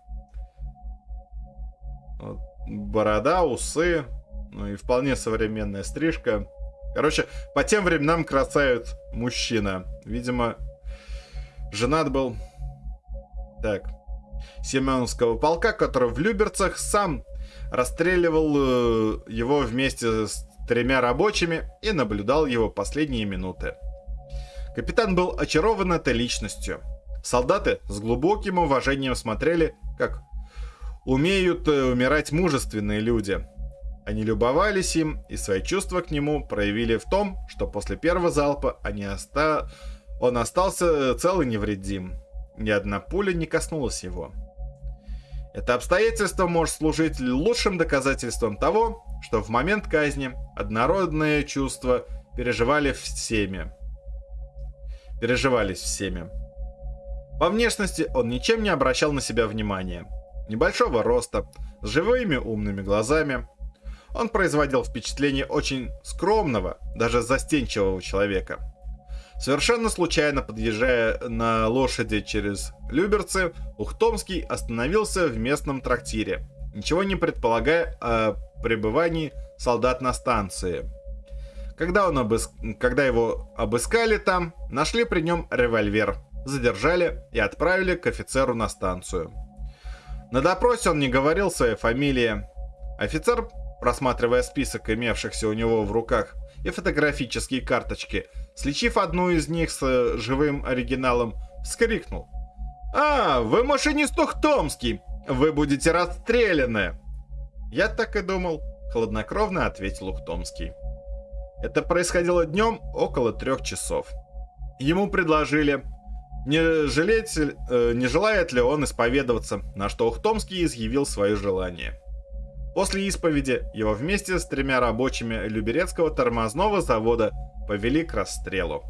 вот, борода, усы, ну и вполне современная стрижка. Короче, по тем временам красавец мужчина. Видимо, женат был. Так. Семеновского полка, который в Люберцах сам расстреливал э, его вместе с тремя рабочими и наблюдал его последние минуты. Капитан был очарован этой личностью. Солдаты с глубоким уважением смотрели, как умеют э, умирать мужественные люди. Они любовались им и свои чувства к нему проявили в том, что после первого залпа они оста... он остался цел и невредим. Ни одна пуля не коснулась его. Это обстоятельство может служить лучшим доказательством того, что в момент казни однородные чувства переживали всеми. Переживались всеми. По внешности он ничем не обращал на себя внимания – небольшого роста, с живыми умными глазами. Он производил впечатление очень скромного, даже застенчивого человека. Совершенно случайно подъезжая на лошади через Люберцы, Ухтомский остановился в местном трактире, ничего не предполагая о пребывании солдат на станции. Когда, он обыск... Когда его обыскали там, нашли при нем револьвер, задержали и отправили к офицеру на станцию. На допросе он не говорил своей фамилии. Офицер, просматривая список имевшихся у него в руках и фотографические карточки, сличив одну из них с э, живым оригиналом, вскрикнул. «А, вы машинист Ухтомский! Вы будете расстреляны!» «Я так и думал», — хладнокровно ответил Ухтомский. Это происходило днем около трех часов. Ему предложили не, жалеть, э, не желает ли он исповедоваться, на что Ухтомский изъявил свое желание. После исповеди его вместе с тремя рабочими Люберецкого тормозного завода повели к расстрелу.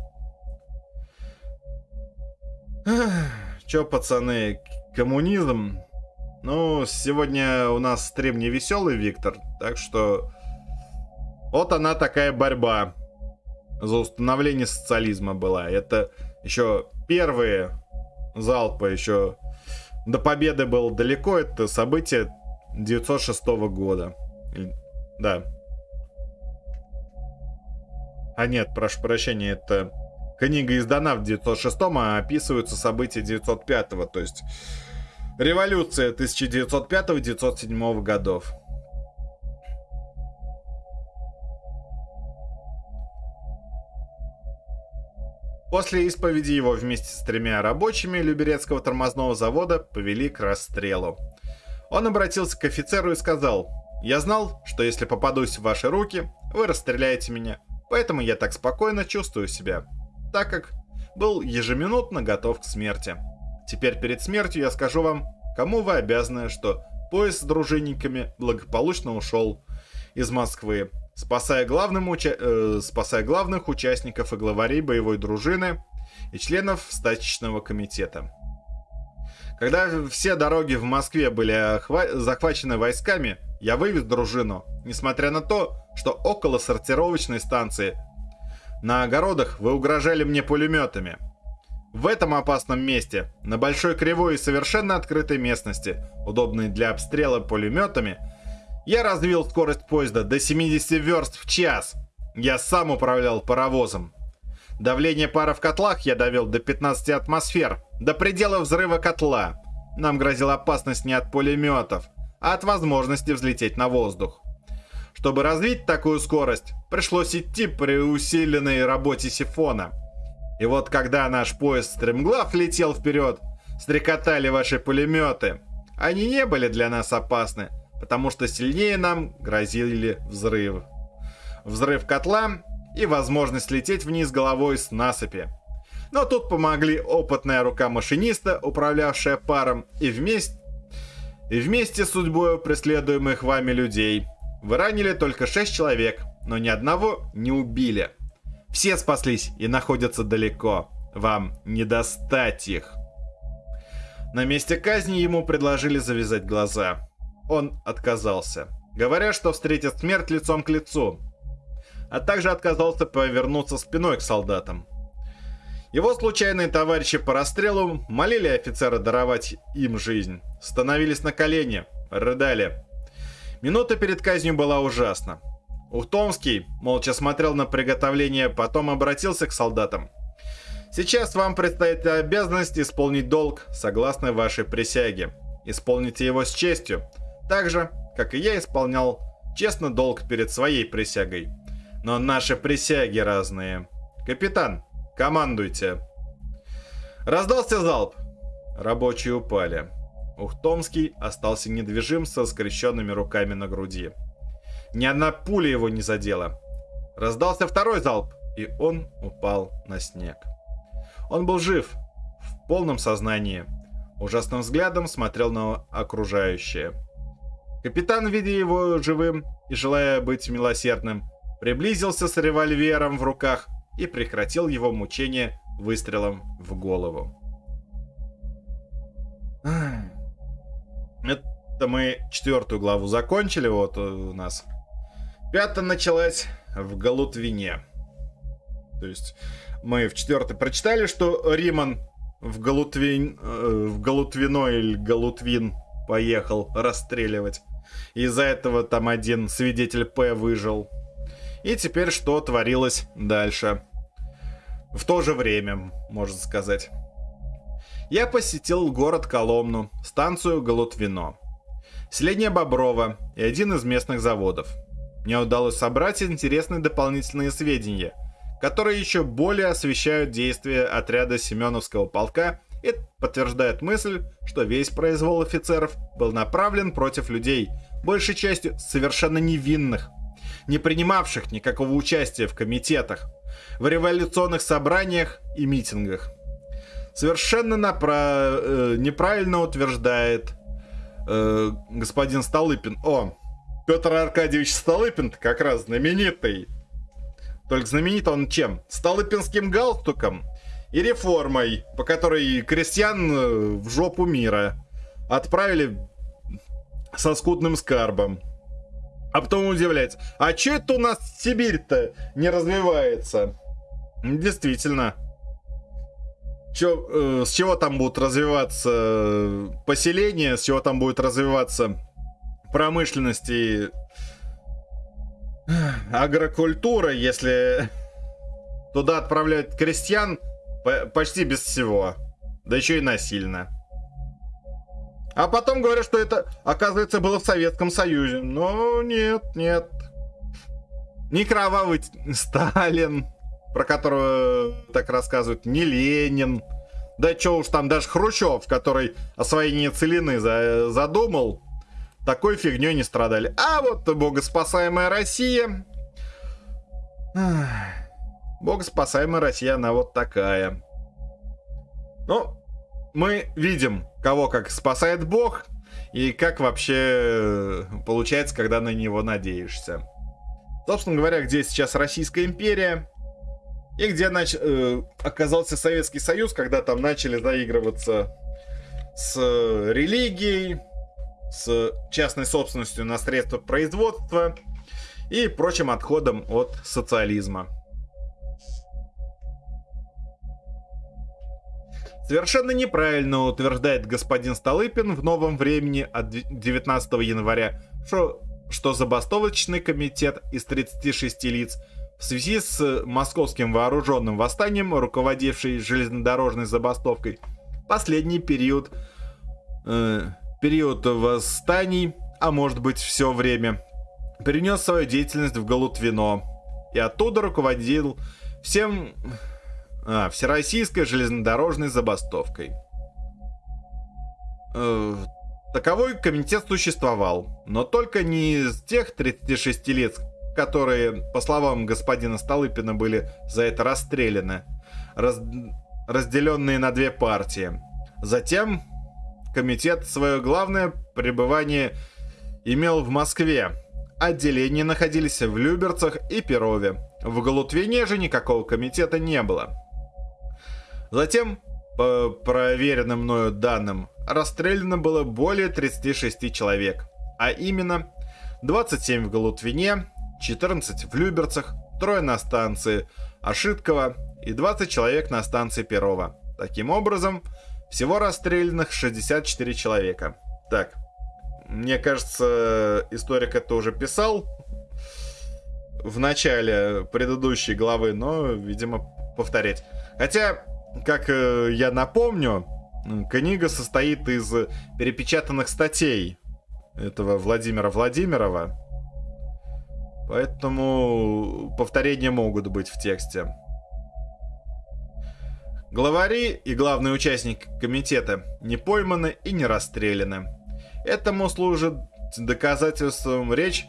Чё, пацаны, коммунизм? Ну, сегодня у нас стрим не веселый, Виктор, так что... Вот она такая борьба за установление социализма была. Это еще первые залпы, еще до победы было далеко. Это событие 906 года. Да. А нет, прошу прощения, это книга издана в 906, а описываются события 905, то есть революция 1905-1907 годов. После исповеди его вместе с тремя рабочими Люберецкого тормозного завода повели к расстрелу. Он обратился к офицеру и сказал, «Я знал, что если попадусь в ваши руки, вы расстреляете меня, поэтому я так спокойно чувствую себя, так как был ежеминутно готов к смерти. Теперь перед смертью я скажу вам, кому вы обязаны, что поезд с дружинниками благополучно ушел из Москвы, спасая, главным уча... э, спасая главных участников и главарей боевой дружины и членов стачечного комитета. Когда все дороги в Москве были захвачены войсками, я вывез дружину, несмотря на то, что около сортировочной станции на огородах вы угрожали мне пулеметами. В этом опасном месте, на большой кривой и совершенно открытой местности, удобной для обстрела пулеметами, я развил скорость поезда до 70 верст в час. Я сам управлял паровозом. Давление пара в котлах я довел до 15 атмосфер, до предела взрыва котла. Нам грозила опасность не от пулеметов, а от возможности взлететь на воздух. Чтобы развить такую скорость, пришлось идти при усиленной работе сифона. И вот когда наш поезд стремглав летел вперед, стрекотали ваши пулеметы. Они не были для нас опасны, потому что сильнее нам грозили взрыв. Взрыв котла и возможность лететь вниз головой с насыпи. Но тут помогли опытная рука машиниста, управлявшая паром, и вместе, и вместе с судьбой преследуемых вами людей. Вы ранили только 6 человек, но ни одного не убили. Все спаслись и находятся далеко. Вам не достать их. На месте казни ему предложили завязать глаза он отказался, говоря, что встретит смерть лицом к лицу, а также отказался повернуться спиной к солдатам. Его случайные товарищи по расстрелу молили офицера даровать им жизнь, становились на колени, рыдали. Минута перед казнью была ужасна. Ухтомский молча смотрел на приготовление, потом обратился к солдатам. «Сейчас вам предстоит обязанность исполнить долг, согласно вашей присяге. Исполните его с честью, так же, как и я исполнял честно долг перед своей присягой. Но наши присяги разные. Капитан, командуйте. Раздался залп. Рабочие упали. Ухтомский остался недвижим со скрещенными руками на груди. Ни одна пуля его не задела. Раздался второй залп, и он упал на снег. Он был жив, в полном сознании. Ужасным взглядом смотрел на окружающее. Капитан, видя его живым и желая быть милосердным, приблизился с револьвером в руках и прекратил его мучение выстрелом в голову. Это мы четвертую главу закончили, вот у нас. Пятая началась в Галутвине. То есть мы в четвертой прочитали, что Риман в Галутвин, э, в Галутвино или Галутвин поехал расстреливать. Из-за этого там один свидетель П выжил. И теперь что творилось дальше? В то же время, можно сказать. Я посетил город Коломну, станцию Голутвино, селение Боброво и один из местных заводов. Мне удалось собрать интересные дополнительные сведения, которые еще более освещают действия отряда Семеновского полка и подтверждает мысль, что весь произвол офицеров был направлен против людей, большей частью совершенно невинных, не принимавших никакого участия в комитетах, в революционных собраниях и митингах. Совершенно напра- э, неправильно утверждает э, господин Столыпин. О, Петр Аркадьевич Столыпин как раз знаменитый. Только знаменит он чем? Столыпинским галстуком и реформой, по которой крестьян э, в жопу мира отправили со скудным скарбом. А потом удивляется, а че это у нас Сибирь-то не развивается? Действительно. Чё, э, с чего там будут развиваться э, поселения, с чего там будет развиваться промышленность и агрокультура, если туда отправляют крестьян почти без всего. Да еще и насильно. А потом говорят, что это, оказывается, было в Советском Союзе. Но нет, нет. Не кровавый Сталин, про которого так рассказывают, не Ленин. Да что уж там, даже Хрущев, который освоение целины за, задумал, такой фигней не страдали. А вот богоспасаемая Россия. Богоспасаемая Россия, она вот такая. Ну, мы видим, кого как спасает Бог, и как вообще получается, когда на него надеешься. Собственно говоря, где сейчас Российская империя, и где нач... э, оказался Советский Союз, когда там начали заигрываться с религией, с частной собственностью на средства производства и прочим отходом от социализма. Совершенно неправильно утверждает господин Столыпин в новом времени от 19 января, что, что забастовочный комитет из 36 лиц – в связи с московским вооруженным восстанием, руководивший железнодорожной забастовкой, последний период, э, период восстаний, а может быть все время, перенес свою деятельность в Галутвино и оттуда руководил всем а, всероссийской железнодорожной забастовкой. Э, таковой комитет существовал, но только не из тех 36 лет, которые, по словам господина Столыпина, были за это расстреляны, раз... разделенные на две партии. Затем комитет свое главное пребывание имел в Москве. Отделения находились в Люберцах и Перове. В Галутвине же никакого комитета не было. Затем, по проверенным мною данным, расстреляно было более 36 человек. А именно, 27 в Галутвине, 14 в Люберцах, трое на станции Ошиткова и 20 человек на станции Перова. Таким образом, всего расстрелянных 64 человека. Так, мне кажется, историк это уже писал в начале предыдущей главы, но, видимо, повторять. Хотя, как э, я напомню, книга состоит из перепечатанных статей этого Владимира Владимирова, Поэтому повторения могут быть в тексте. Главари и главный участник комитета не пойманы и не расстреляны. Этому служит доказательством речь,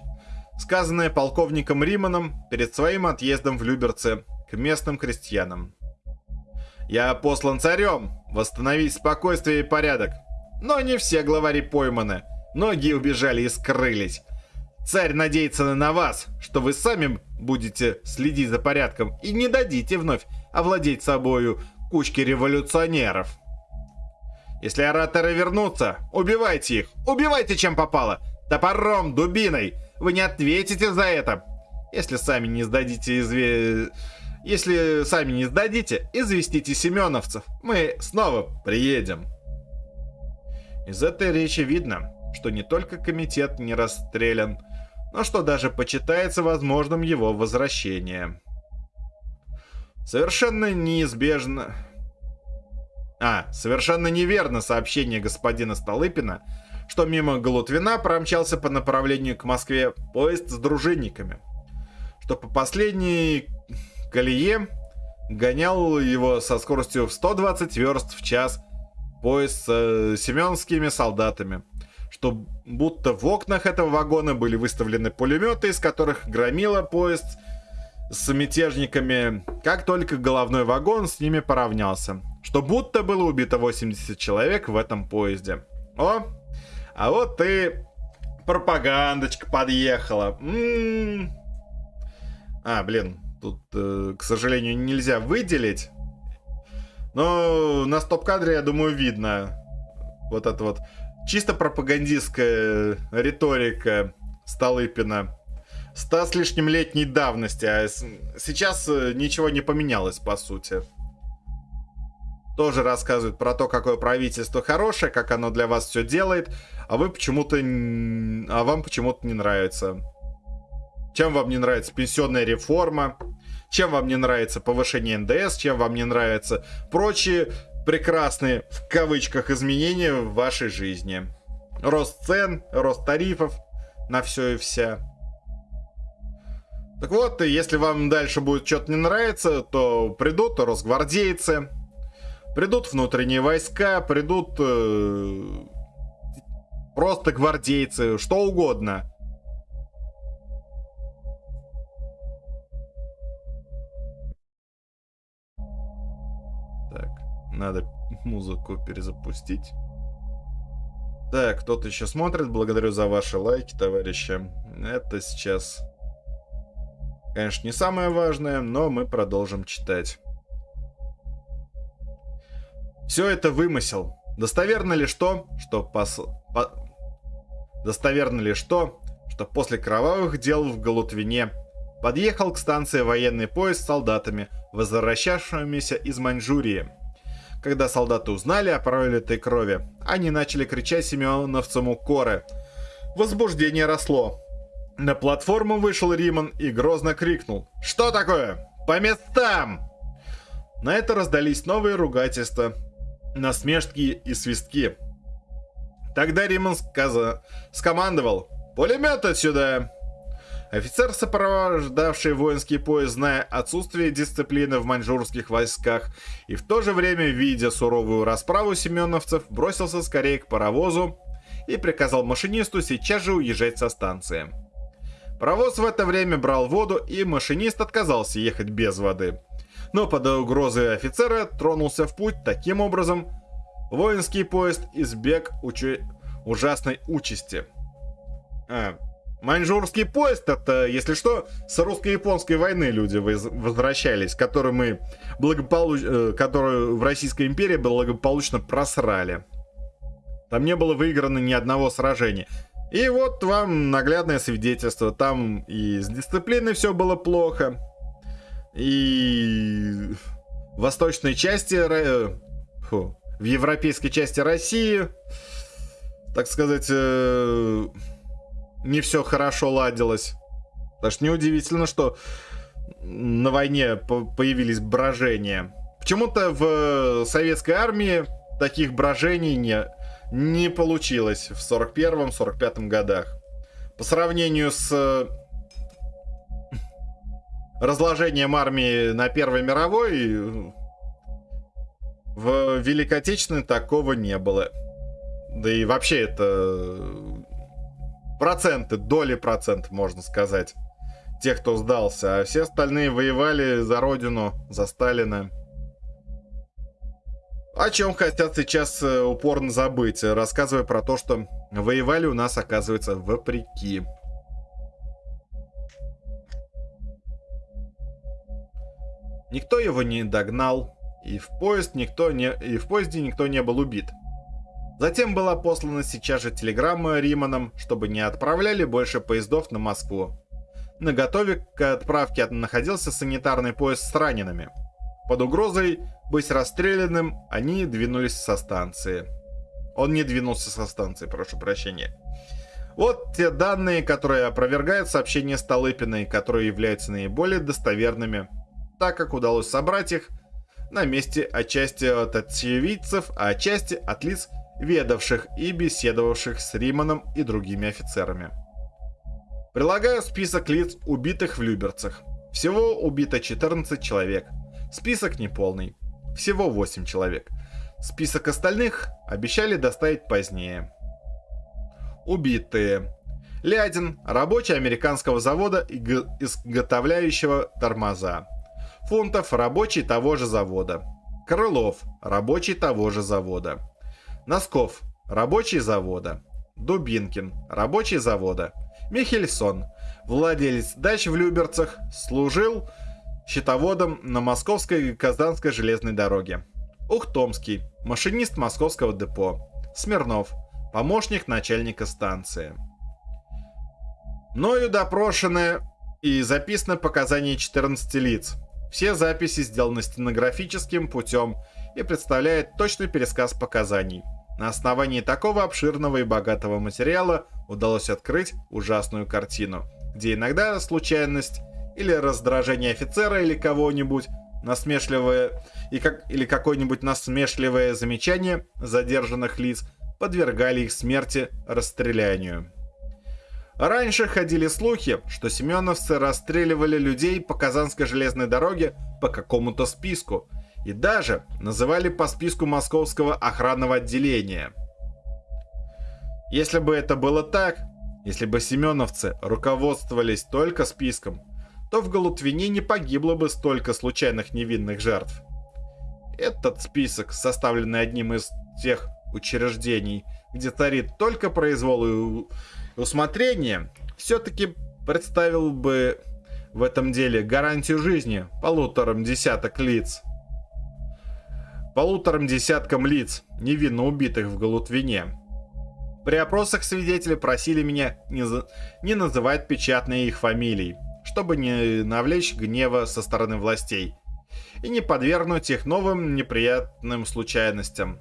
сказанная полковником Риманом перед своим отъездом в Люберце к местным крестьянам. «Я послан царем восстановить спокойствие и порядок, но не все главари пойманы, многие убежали и скрылись». Царь надеется на вас, что вы сами будете следить за порядком и не дадите вновь овладеть собою кучки революционеров. Если ораторы вернутся, убивайте их, убивайте чем попало, топором, дубиной, вы не ответите за это. Если сами не сдадите изве... Если сами не сдадите, известите семеновцев, мы снова приедем. Из этой речи видно, что не только комитет не расстрелян, но что даже почитается возможным его возвращение. Совершенно неизбежно... А, совершенно неверно сообщение господина Столыпина, что мимо Галутвина промчался по направлению к Москве поезд с дружинниками, что по последней колее гонял его со скоростью в 120 верст в час поезд с э, семенскими солдатами – что будто в окнах этого вагона были выставлены пулеметы, из которых громило поезд с мятежниками, как только головной вагон с ними поравнялся. Что будто было убито 80 человек в этом поезде. О, а вот и пропагандочка подъехала. М-м-м. А, блин, тут, э, к сожалению, нельзя выделить. Но на стоп-кадре, я думаю, видно вот это вот чисто пропагандистская риторика Столыпина. Ста с лишним летней давности, а сейчас э, ничего не поменялось, по сути. Тоже рассказывает про то, какое правительство хорошее, как оно для вас все делает, а вы почему-то... А вам почему-то не нравится. Чем вам не нравится? Пенсионная реформа, чем вам не нравится повышение НДС, чем вам не нравятся прочие прекрасные, в кавычках, изменения в вашей жизни. Рост цен, рост тарифов на все и вся. Так вот, если вам дальше будет что-то не нравиться, то придут росгвардейцы, придут внутренние войска, придут э, просто гвардейцы, что угодно. Надо музыку перезапустить. Так, кто-то еще смотрит. Благодарю за ваши лайки, товарищи. Это сейчас Конечно, не самое важное, но мы продолжим читать. Все это вымысел. Достоверно ли что, что пос... по... Достоверно ли что, что после кровавых дел в Галутвине подъехал к станции военный поезд с солдатами, возвращавшимися из Маньчжурии. Когда солдаты узнали о пролитой крови, они начали кричать семеновцам укоры. Возбуждение росло. На платформу вышел Риман и грозно крикнул. «Что такое? По местам!» На это раздались новые ругательства, насмешки и свистки. Тогда Риман сказа... скомандовал «Пулемет отсюда!» Офицер, сопровождавший воинский поезд, зная отсутствие дисциплины в маньчжурских войсках и в то же время, видя суровую расправу семеновцев, бросился скорее к паровозу и приказал машинисту сейчас же уезжать со станции. Паровоз в это время брал воду, и машинист отказался ехать без воды. Но под угрозой офицера тронулся в путь таким образом, воинский поезд избег учу... ужасной участи. А, Маньчжурский поезд, это, если что, с русско-японской войны люди возвращались, которую мы благополуч... Э, которую в Российской империи благополучно просрали. Там не было выиграно ни одного сражения. И вот вам наглядное свидетельство. Там и с дисциплиной все было плохо. И в восточной части... Фу, в европейской части России, так сказать, э, не все хорошо ладилось. Потому что неудивительно, что на войне появились брожения. Почему-то в советской армии таких брожений не, не получилось в 41-45 годах. По сравнению с э, разложением армии на Первой мировой, в Великой Отечественной такого не было. Да и вообще это проценты, доли процентов, можно сказать, тех, кто сдался. А все остальные воевали за родину, за Сталина. О чем хотят сейчас э, упорно забыть, рассказывая про то, что воевали у нас, оказывается, вопреки. Никто его не догнал, и в, поезд никто не, и в поезде никто не был убит. Затем была послана сейчас же телеграмма Риманам, чтобы не отправляли больше поездов на Москву. На готове к отправке находился санитарный поезд с ранеными – под угрозой быть расстрелянным, они двинулись со станции. Он не двинулся со станции, прошу прощения. Вот те данные, которые опровергают сообщения Столыпиной, которые являются наиболее достоверными, так как удалось собрать их на месте отчасти от очевидцев, а отчасти от лиц, ведавших и беседовавших с Риманом и другими офицерами. Прилагаю список лиц, убитых в Люберцах. Всего убито 14 человек – Список неполный. Всего 8 человек. Список остальных обещали доставить позднее. Убитые. Лядин, рабочий американского завода, изготовляющего тормоза. Фунтов, рабочий того же завода. Крылов, рабочий того же завода. Носков, рабочий завода. Дубинкин, рабочий завода. Михельсон, владелец дач в Люберцах, служил счетоводом на Московской и Казанской железной дороге. Ухтомский, машинист московского депо. Смирнов, помощник начальника станции. Мною допрошены и записаны показания 14 лиц. Все записи сделаны стенографическим путем и представляют точный пересказ показаний. На основании такого обширного и богатого материала удалось открыть ужасную картину, где иногда случайность или раздражение офицера или кого-нибудь, насмешливое и как, или какое-нибудь насмешливое замечание задержанных лиц подвергали их смерти расстрелянию. Раньше ходили слухи, что семеновцы расстреливали людей по Казанской железной дороге по какому-то списку и даже называли по списку московского охранного отделения. Если бы это было так, если бы семеновцы руководствовались только списком, то в Галутвине не погибло бы столько случайных невинных жертв. Этот список, составленный одним из тех учреждений, где царит только произвол и усмотрение, все-таки представил бы в этом деле гарантию жизни полуторам десяток лиц. Полуторам десяткам лиц, невинно убитых в Галутвине. При опросах свидетели просили меня не, за... не называть печатные их фамилий, чтобы не навлечь гнева со стороны властей и не подвергнуть их новым неприятным случайностям.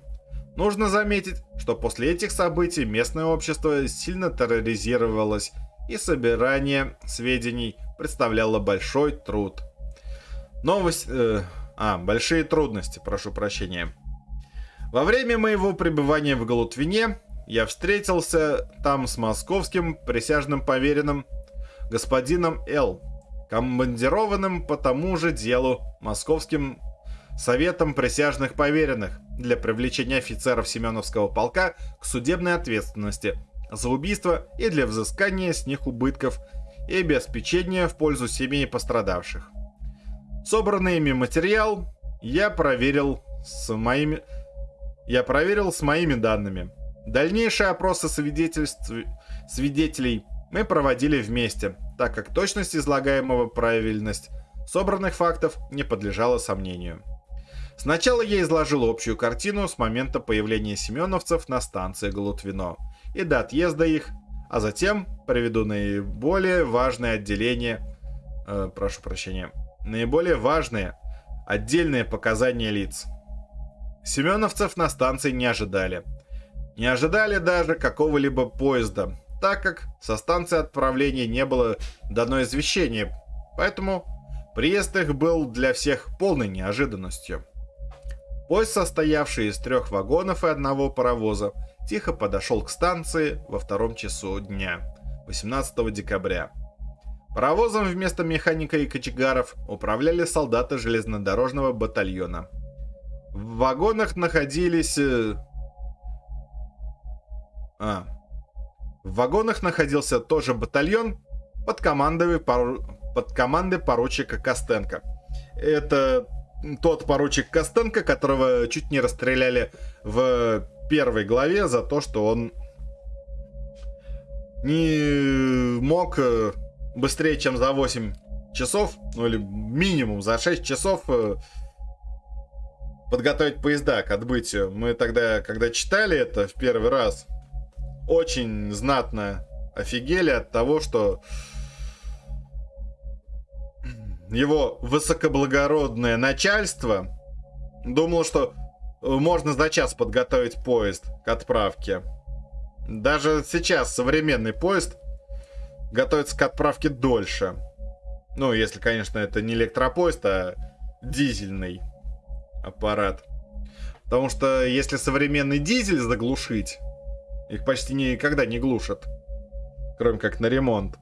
Нужно заметить, что после этих событий местное общество сильно терроризировалось, и собирание сведений представляло большой труд. Новость... Э, а, большие трудности, прошу прощения. Во время моего пребывания в Галутвине я встретился там с московским присяжным поверенным господином Л., командированным по тому же делу Московским Советом присяжных поверенных для привлечения офицеров Семеновского полка к судебной ответственности за убийство и для взыскания с них убытков и обеспечения в пользу семей пострадавших. Собранный ими материал я проверил с моими я проверил с моими данными. Дальнейшие опросы свидетельств свидетелей мы проводили вместе, так как точность излагаемого правильность собранных фактов не подлежала сомнению. Сначала я изложил общую картину с момента появления семеновцев на станции Галутвино и до отъезда их, а затем приведу наиболее важные отделения, э, прошу прощения, наиболее важные отдельные показания лиц. Семеновцев на станции не ожидали. Не ожидали даже какого-либо поезда, так как со станции отправления не было дано извещение, поэтому приезд их был для всех полной неожиданностью. Поезд, состоявший из трех вагонов и одного паровоза, тихо подошел к станции во втором часу дня, 18 декабря. Паровозом вместо механика и кочегаров управляли солдаты железнодорожного батальона. В вагонах находились... Э, а, в вагонах находился тоже батальон под командой, пору... под командой поручика Костенко. Это тот поручик Костенко, которого чуть не расстреляли в первой главе за то, что он не мог э, быстрее, чем за 8 часов, ну или минимум за 6 часов э, подготовить поезда к отбытию. Мы тогда, когда читали это в первый раз, очень знатно офигели от того, что его высокоблагородное начальство думало, что можно за час подготовить поезд к отправке. Даже сейчас современный поезд готовится к отправке дольше. Ну, если, конечно, это не электропоезд, а дизельный аппарат. Потому что если современный дизель заглушить, их почти никогда не глушат. Кроме как на ремонт.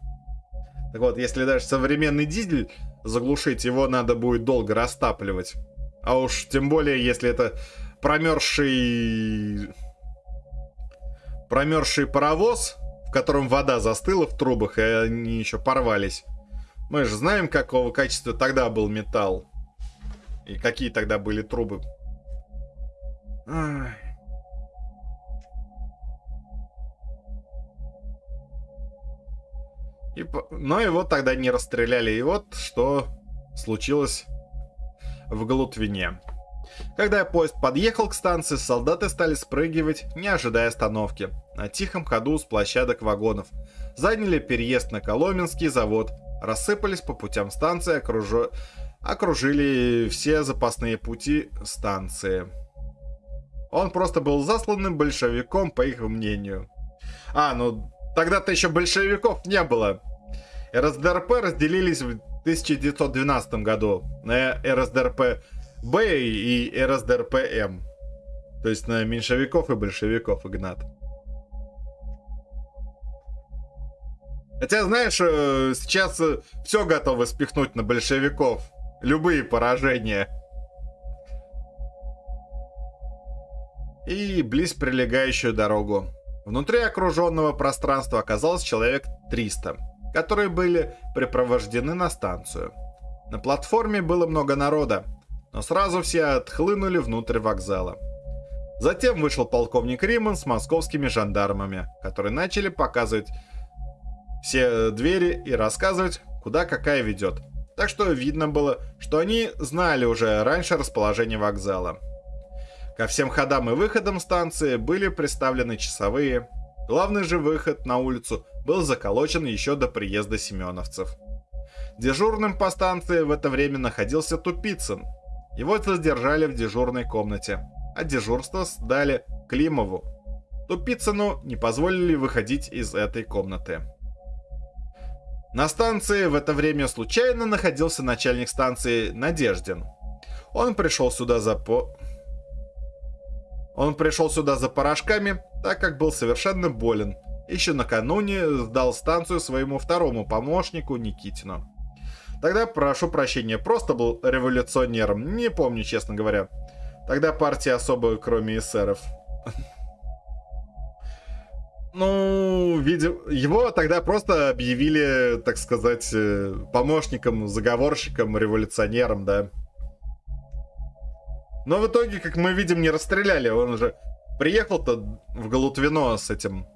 Так вот, если даже современный дизель заглушить, его надо будет долго растапливать. А уж тем более, если это промерзший... Промерзший паровоз, котором вода застыла в трубах, и они еще порвались. Мы же знаем, какого качества тогда был металл. И какие тогда были трубы. Ай. И, но его тогда не расстреляли. И вот что случилось в Галутвине. Когда поезд подъехал к станции, солдаты стали спрыгивать, не ожидая остановки. На тихом ходу с площадок вагонов. Заняли переезд на Коломенский завод. Рассыпались по путям станции, окруж... окружили все запасные пути станции. Он просто был засланным большевиком, по их мнению. А, ну Тогда-то еще большевиков не было. РСДРП разделились 1912 году на РСДРП-Б и РСДРП-М. То есть на меньшевиков и большевиков, Игнат. Хотя, знаешь, э, сейчас э, все готовы спихнуть на большевиков. Любые поражения. И близ прилегающую дорогу. Внутри окруженного пространства оказалось человек 300, которые были препровождены на станцию. На платформе было много народа, но сразу все отхлынули внутрь вокзала. Затем вышел полковник Риман с московскими жандармами, которые начали показывать все двери и рассказывать, куда какая ведет. Так что видно было, что они знали уже раньше расположение вокзала. Ко всем ходам и выходам станции были представлены часовые. Главный же выход на улицу был заколочен еще до приезда семеновцев. Дежурным по станции в это время находился Тупицын. Его задержали в дежурной комнате а дежурство сдали Климову. Тупицыну не позволили выходить из этой комнаты. На станции в это время случайно находился начальник станции Надеждин. Он пришел сюда за по... Он пришел сюда за порошками, так как был совершенно болен. Еще накануне сдал станцию своему второму помощнику Никитину. Тогда, прошу прощения, просто был революционером, не помню, честно говоря. Тогда партия особо, кроме эсеров. Ну, видимо, его тогда просто объявили, так сказать, э, помощником, заговорщиком, революционером, да. Но в итоге, как мы видим, не расстреляли. Он уже приехал-то в Галутвино с этим...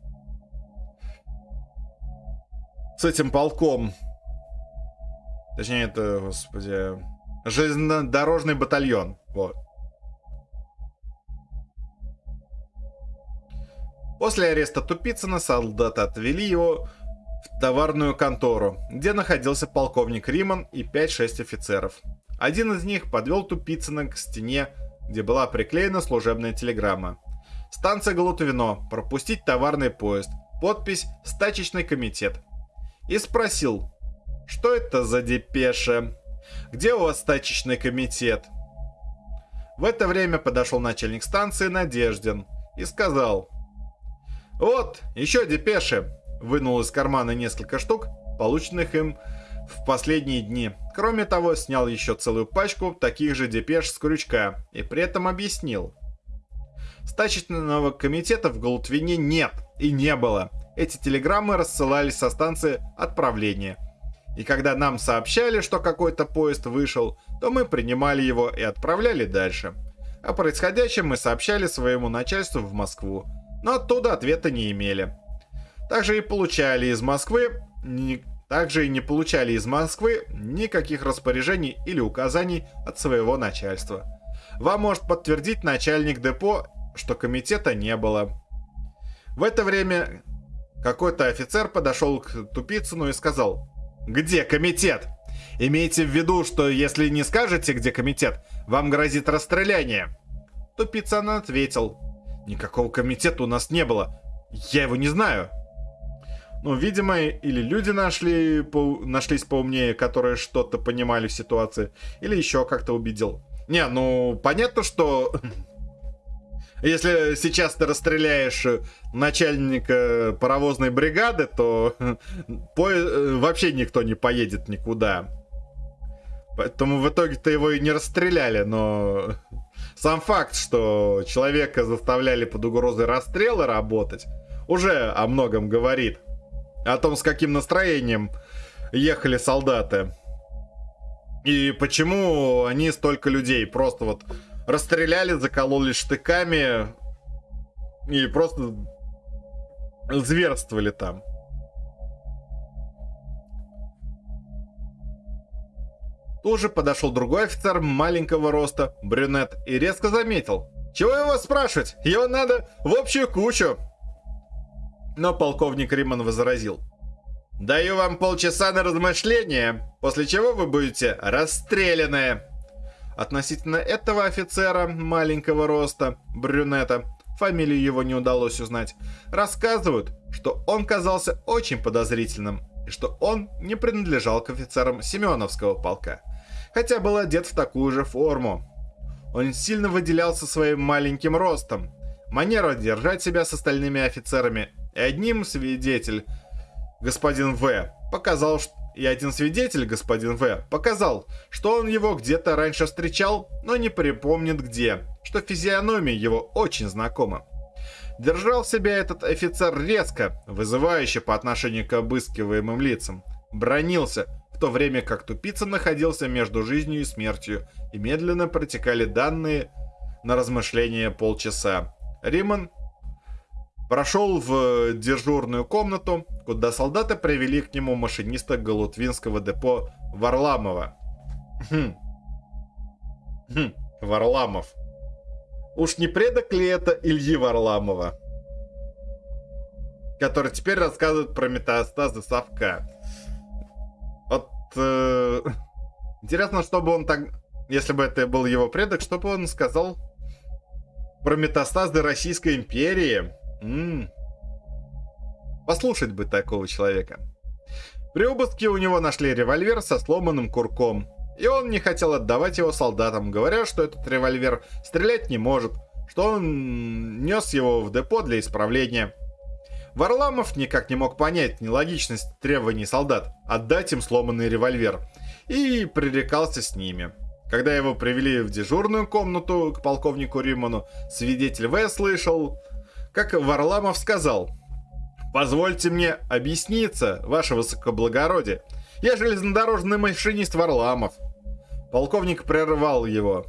С этим полком. Точнее, это, господи... Железнодорожный батальон. Вот. После ареста Тупицына солдаты отвели его в товарную контору, где находился полковник Риман и 5-6 офицеров. Один из них подвел Тупицына к стене, где была приклеена служебная телеграмма. Станция Галутвино. Пропустить товарный поезд. Подпись «Стачечный комитет». И спросил, что это за депеша? Где у вас стачечный комитет? В это время подошел начальник станции Надеждин и сказал, «Вот, еще депеши!» Вынул из кармана несколько штук, полученных им в последние дни. Кроме того, снял еще целую пачку таких же депеш с крючка и при этом объяснил. Стачечного комитета в Голутвине нет и не было. Эти телеграммы рассылались со станции отправления. И когда нам сообщали, что какой-то поезд вышел, то мы принимали его и отправляли дальше. О происходящем мы сообщали своему начальству в Москву, но оттуда ответа не имели. Также и получали из Москвы ни... также и не получали из Москвы никаких распоряжений или указаний от своего начальства. Вам может подтвердить начальник депо, что комитета не было. В это время какой-то офицер подошел к Тупицыну и сказал, «Где комитет? Имейте в виду, что если не скажете, где комитет, вам грозит расстреляние». Тупицын ответил, Никакого комитета у нас не было. Я его не знаю. Ну, видимо, или люди нашли, по, нашлись поумнее, которые что-то понимали в ситуации, или еще как-то убедил. Не, ну, понятно, что если сейчас ты расстреляешь начальника паровозной бригады, то по... вообще никто не поедет никуда. Поэтому в итоге-то его и не расстреляли, но сам факт, что человека заставляли под угрозой расстрела работать, уже о многом говорит. О том, с каким настроением ехали солдаты. И почему они столько людей просто вот расстреляли, закололи штыками и просто зверствовали там. Тут же подошел другой офицер маленького роста, брюнет, и резко заметил. «Чего его спрашивать? Его надо в общую кучу!» Но полковник Риман возразил. «Даю вам полчаса на размышление, после чего вы будете расстреляны!» Относительно этого офицера маленького роста, брюнета, фамилию его не удалось узнать, рассказывают, что он казался очень подозрительным и что он не принадлежал к офицерам Семеновского полка, хотя был одет в такую же форму. Он сильно выделялся своим маленьким ростом, манера держать себя с остальными офицерами, и одним свидетель, господин В, показал, что и один свидетель, господин В, показал, что он его где-то раньше встречал, но не припомнит где, что физиономия его очень знакома. Держал себя этот офицер резко, вызывающе по отношению к обыскиваемым лицам. Бронился, в то время как тупица находился между жизнью и смертью, и медленно протекали данные на размышления полчаса. Риман прошел в дежурную комнату, куда солдаты привели к нему машиниста Галутвинского депо Варламова. Хм. Хм. Варламов. Уж не предок ли это Ильи Варламова? Который теперь рассказывает про метастазы совка. Вот... Э, интересно, чтобы он так... Если бы это был его предок, что бы он сказал про метастазы Российской империи? М-м. Послушать бы такого человека. При обыске у него нашли револьвер со сломанным курком. И он не хотел отдавать его солдатам, говоря, что этот револьвер стрелять не может, что он нес его в депо для исправления. Варламов никак не мог понять нелогичность требований солдат отдать им сломанный револьвер и пререкался с ними. Когда его привели в дежурную комнату к полковнику Риману, свидетель В слышал, как Варламов сказал – Позвольте мне объясниться, ваше высокоблагородие. Я железнодорожный машинист Варламов. Полковник прервал его.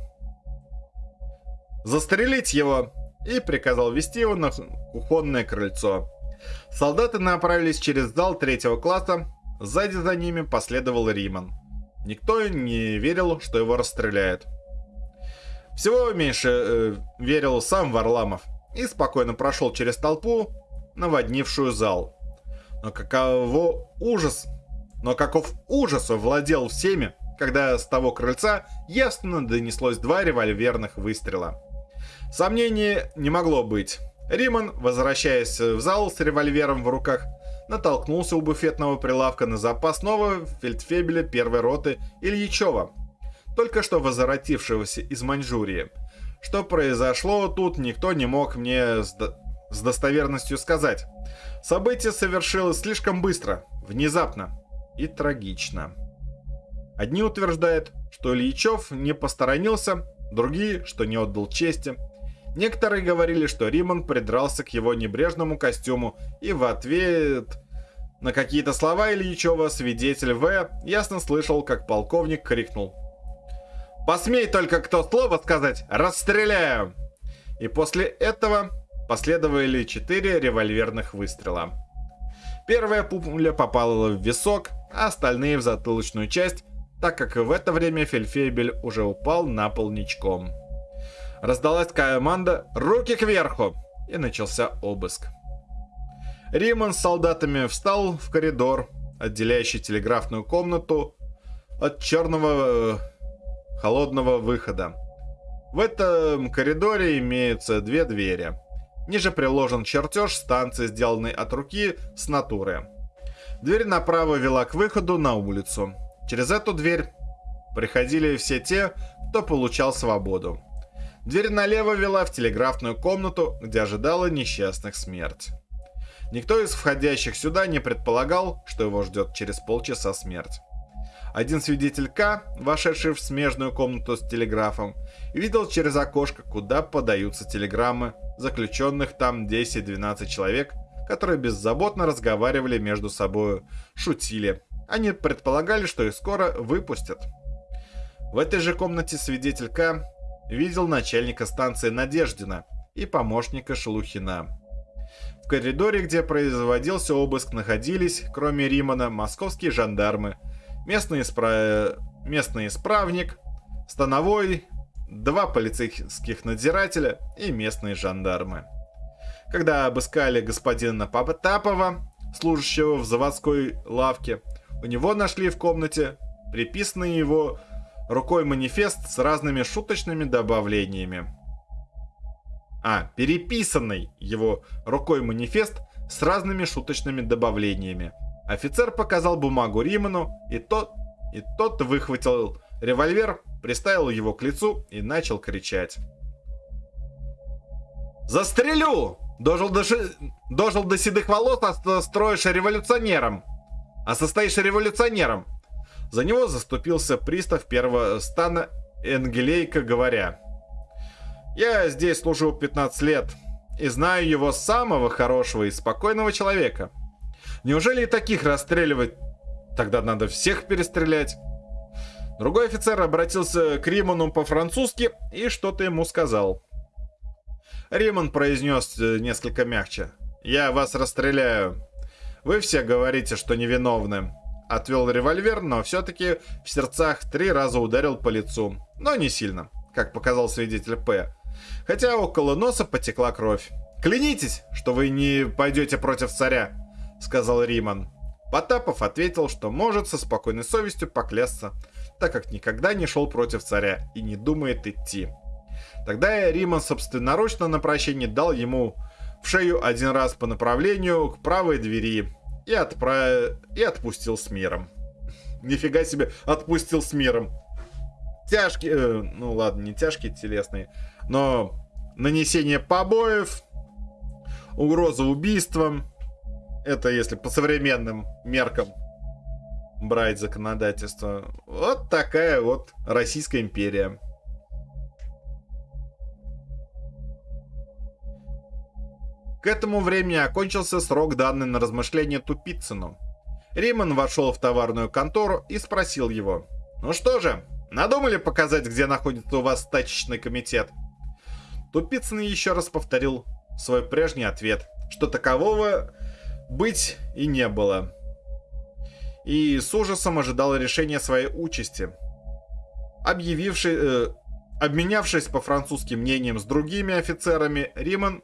Застрелить его и приказал вести его на кухонное крыльцо. Солдаты направились через зал третьего класса. Сзади за ними последовал Риман. Никто не верил, что его расстреляют. Всего меньше э, верил сам Варламов и спокойно прошел через толпу, наводнившую зал. Но каково ужас, но каков ужас владел всеми, когда с того крыльца ясно донеслось два револьверных выстрела. Сомнений не могло быть. Риман, возвращаясь в зал с револьвером в руках, натолкнулся у буфетного прилавка на запасного фельдфебеля первой роты Ильичева, только что возвратившегося из Маньчжурии. Что произошло тут, никто не мог мне с достоверностью сказать. Событие совершилось слишком быстро, внезапно и трагично. Одни утверждают, что Ильичев не посторонился, другие, что не отдал чести. Некоторые говорили, что Риман придрался к его небрежному костюму и в ответ на какие-то слова Ильичева свидетель В ясно слышал, как полковник крикнул. «Посмей только кто слово сказать, расстреляю!» И после этого Последовали четыре револьверных выстрела. Первая пуля попала в висок, а остальные в затылочную часть, так как в это время Фельфебель уже упал на пол ничком. Раздалась команда «Руки кверху!» и начался обыск. Риман с солдатами встал в коридор, отделяющий телеграфную комнату от черного э, холодного выхода. В этом коридоре имеются две двери – Ниже приложен чертеж станции, сделанный от руки с натуры. Дверь направо вела к выходу на улицу. Через эту дверь приходили все те, кто получал свободу. Дверь налево вела в телеграфную комнату, где ожидала несчастных смерть. Никто из входящих сюда не предполагал, что его ждет через полчаса смерть. Один свидетель К, вошедший в смежную комнату с телеграфом, видел через окошко, куда подаются телеграммы заключенных там 10-12 человек, которые беззаботно разговаривали между собой, шутили. Они предполагали, что их скоро выпустят. В этой же комнате свидетель К видел начальника станции Надеждина и помощника Шелухина. В коридоре, где производился обыск, находились, кроме Римана, московские жандармы, местный, испра... местный исправник, становой, два полицейских надзирателя и местные жандармы. Когда обыскали господина Потапова, служащего в заводской лавке, у него нашли в комнате приписанный его рукой манифест с разными шуточными добавлениями. А, переписанный его рукой манифест с разными шуточными добавлениями. Офицер показал бумагу Риману, и тот, и тот выхватил револьвер, приставил его к лицу и начал кричать. «Застрелю! Дожил до, ши... Дожил до седых волос, а строишь революционером! А состоишь революционером!» За него заступился пристав первого стана Энгелейка, говоря. «Я здесь служу 15 лет и знаю его самого хорошего и спокойного человека. Неужели и таких расстреливать? Тогда надо всех перестрелять». Другой офицер обратился к Риману по-французски и что-то ему сказал. Риман произнес э, несколько мягче. «Я вас расстреляю. Вы все говорите, что невиновны отвел револьвер, но все-таки в сердцах три раза ударил по лицу. Но не сильно, как показал свидетель П. Хотя около носа потекла кровь. «Клянитесь, что вы не пойдете против царя», — сказал Риман. Потапов ответил, что может со спокойной совестью поклясться, так как никогда не шел против царя и не думает идти. Тогда Риман собственноручно на прощение дал ему в шею один раз по направлению к правой двери, и, отправ... и отпустил с миром. Нифига себе, отпустил с миром. Тяжкие, э, ну ладно, не тяжкие телесные, но нанесение побоев, угроза убийством, это если по современным меркам брать законодательство. Вот такая вот Российская империя. К этому времени окончился срок, данный на размышление Тупицыну. Риман вошел в товарную контору и спросил его. «Ну что же, надумали показать, где находится у вас стачечный комитет?» Тупицын еще раз повторил свой прежний ответ, что такового быть и не было. И с ужасом ожидал решения своей участи. Объявивший, э, обменявшись по французским мнением с другими офицерами, Риман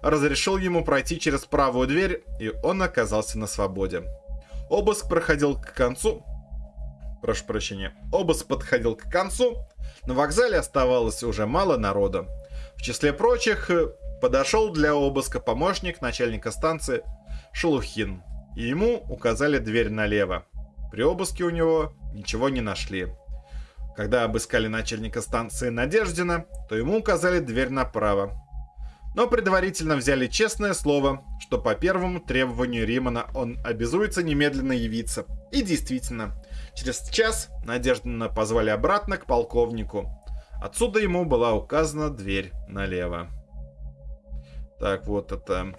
разрешил ему пройти через правую дверь, и он оказался на свободе. Обыск проходил к концу. Прошу прощения. Обыск подходил к концу. На вокзале оставалось уже мало народа. В числе прочих э, подошел для обыска помощник начальника станции Шелухин. И ему указали дверь налево. При обыске у него ничего не нашли. Когда обыскали начальника станции Надеждина, то ему указали дверь направо но предварительно взяли честное слово, что по первому требованию Римана он обязуется немедленно явиться. И действительно, через час Надеждина позвали обратно к полковнику. Отсюда ему была указана дверь налево. Так, вот это...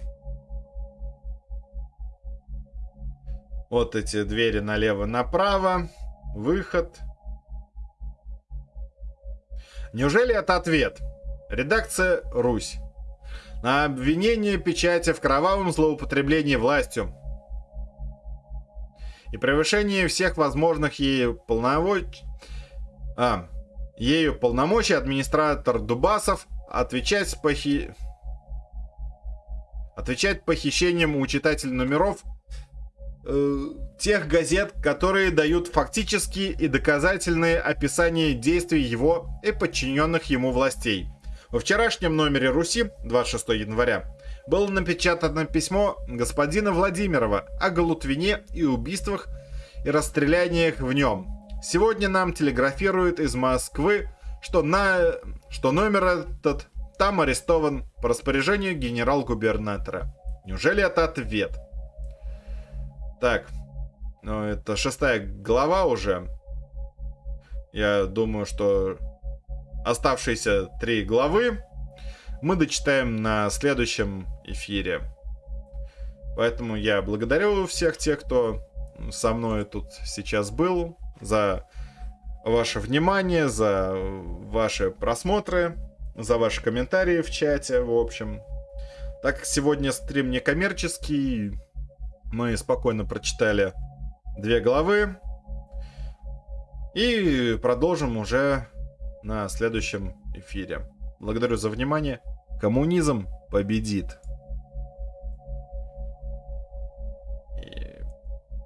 Вот эти двери налево-направо. Выход. Неужели это ответ? Редакция «Русь» на обвинение печати в кровавом злоупотреблении властью и превышении всех возможных ею полномочий, а, ею полномочий администратор Дубасов отвечать похи... отвечать похищением у читателей номеров э, тех газет, которые дают фактические и доказательные описания действий его и подчиненных ему властей – во вчерашнем номере Руси, 26 января, было напечатано письмо господина Владимирова о Галутвине и убийствах и расстреляниях в нем. Сегодня нам телеграфируют из Москвы, что, на... что номер этот там арестован по распоряжению генерал-губернатора. Неужели это ответ? Так, ну это шестая глава уже. Я думаю, что оставшиеся три главы мы дочитаем на следующем эфире. Поэтому я благодарю всех тех, кто со мной тут сейчас был, за ваше внимание, за ваши просмотры, за ваши комментарии в чате, в общем. Так как сегодня стрим не коммерческий, мы спокойно прочитали две главы. И продолжим уже на следующем эфире. Благодарю за внимание. Коммунизм победит.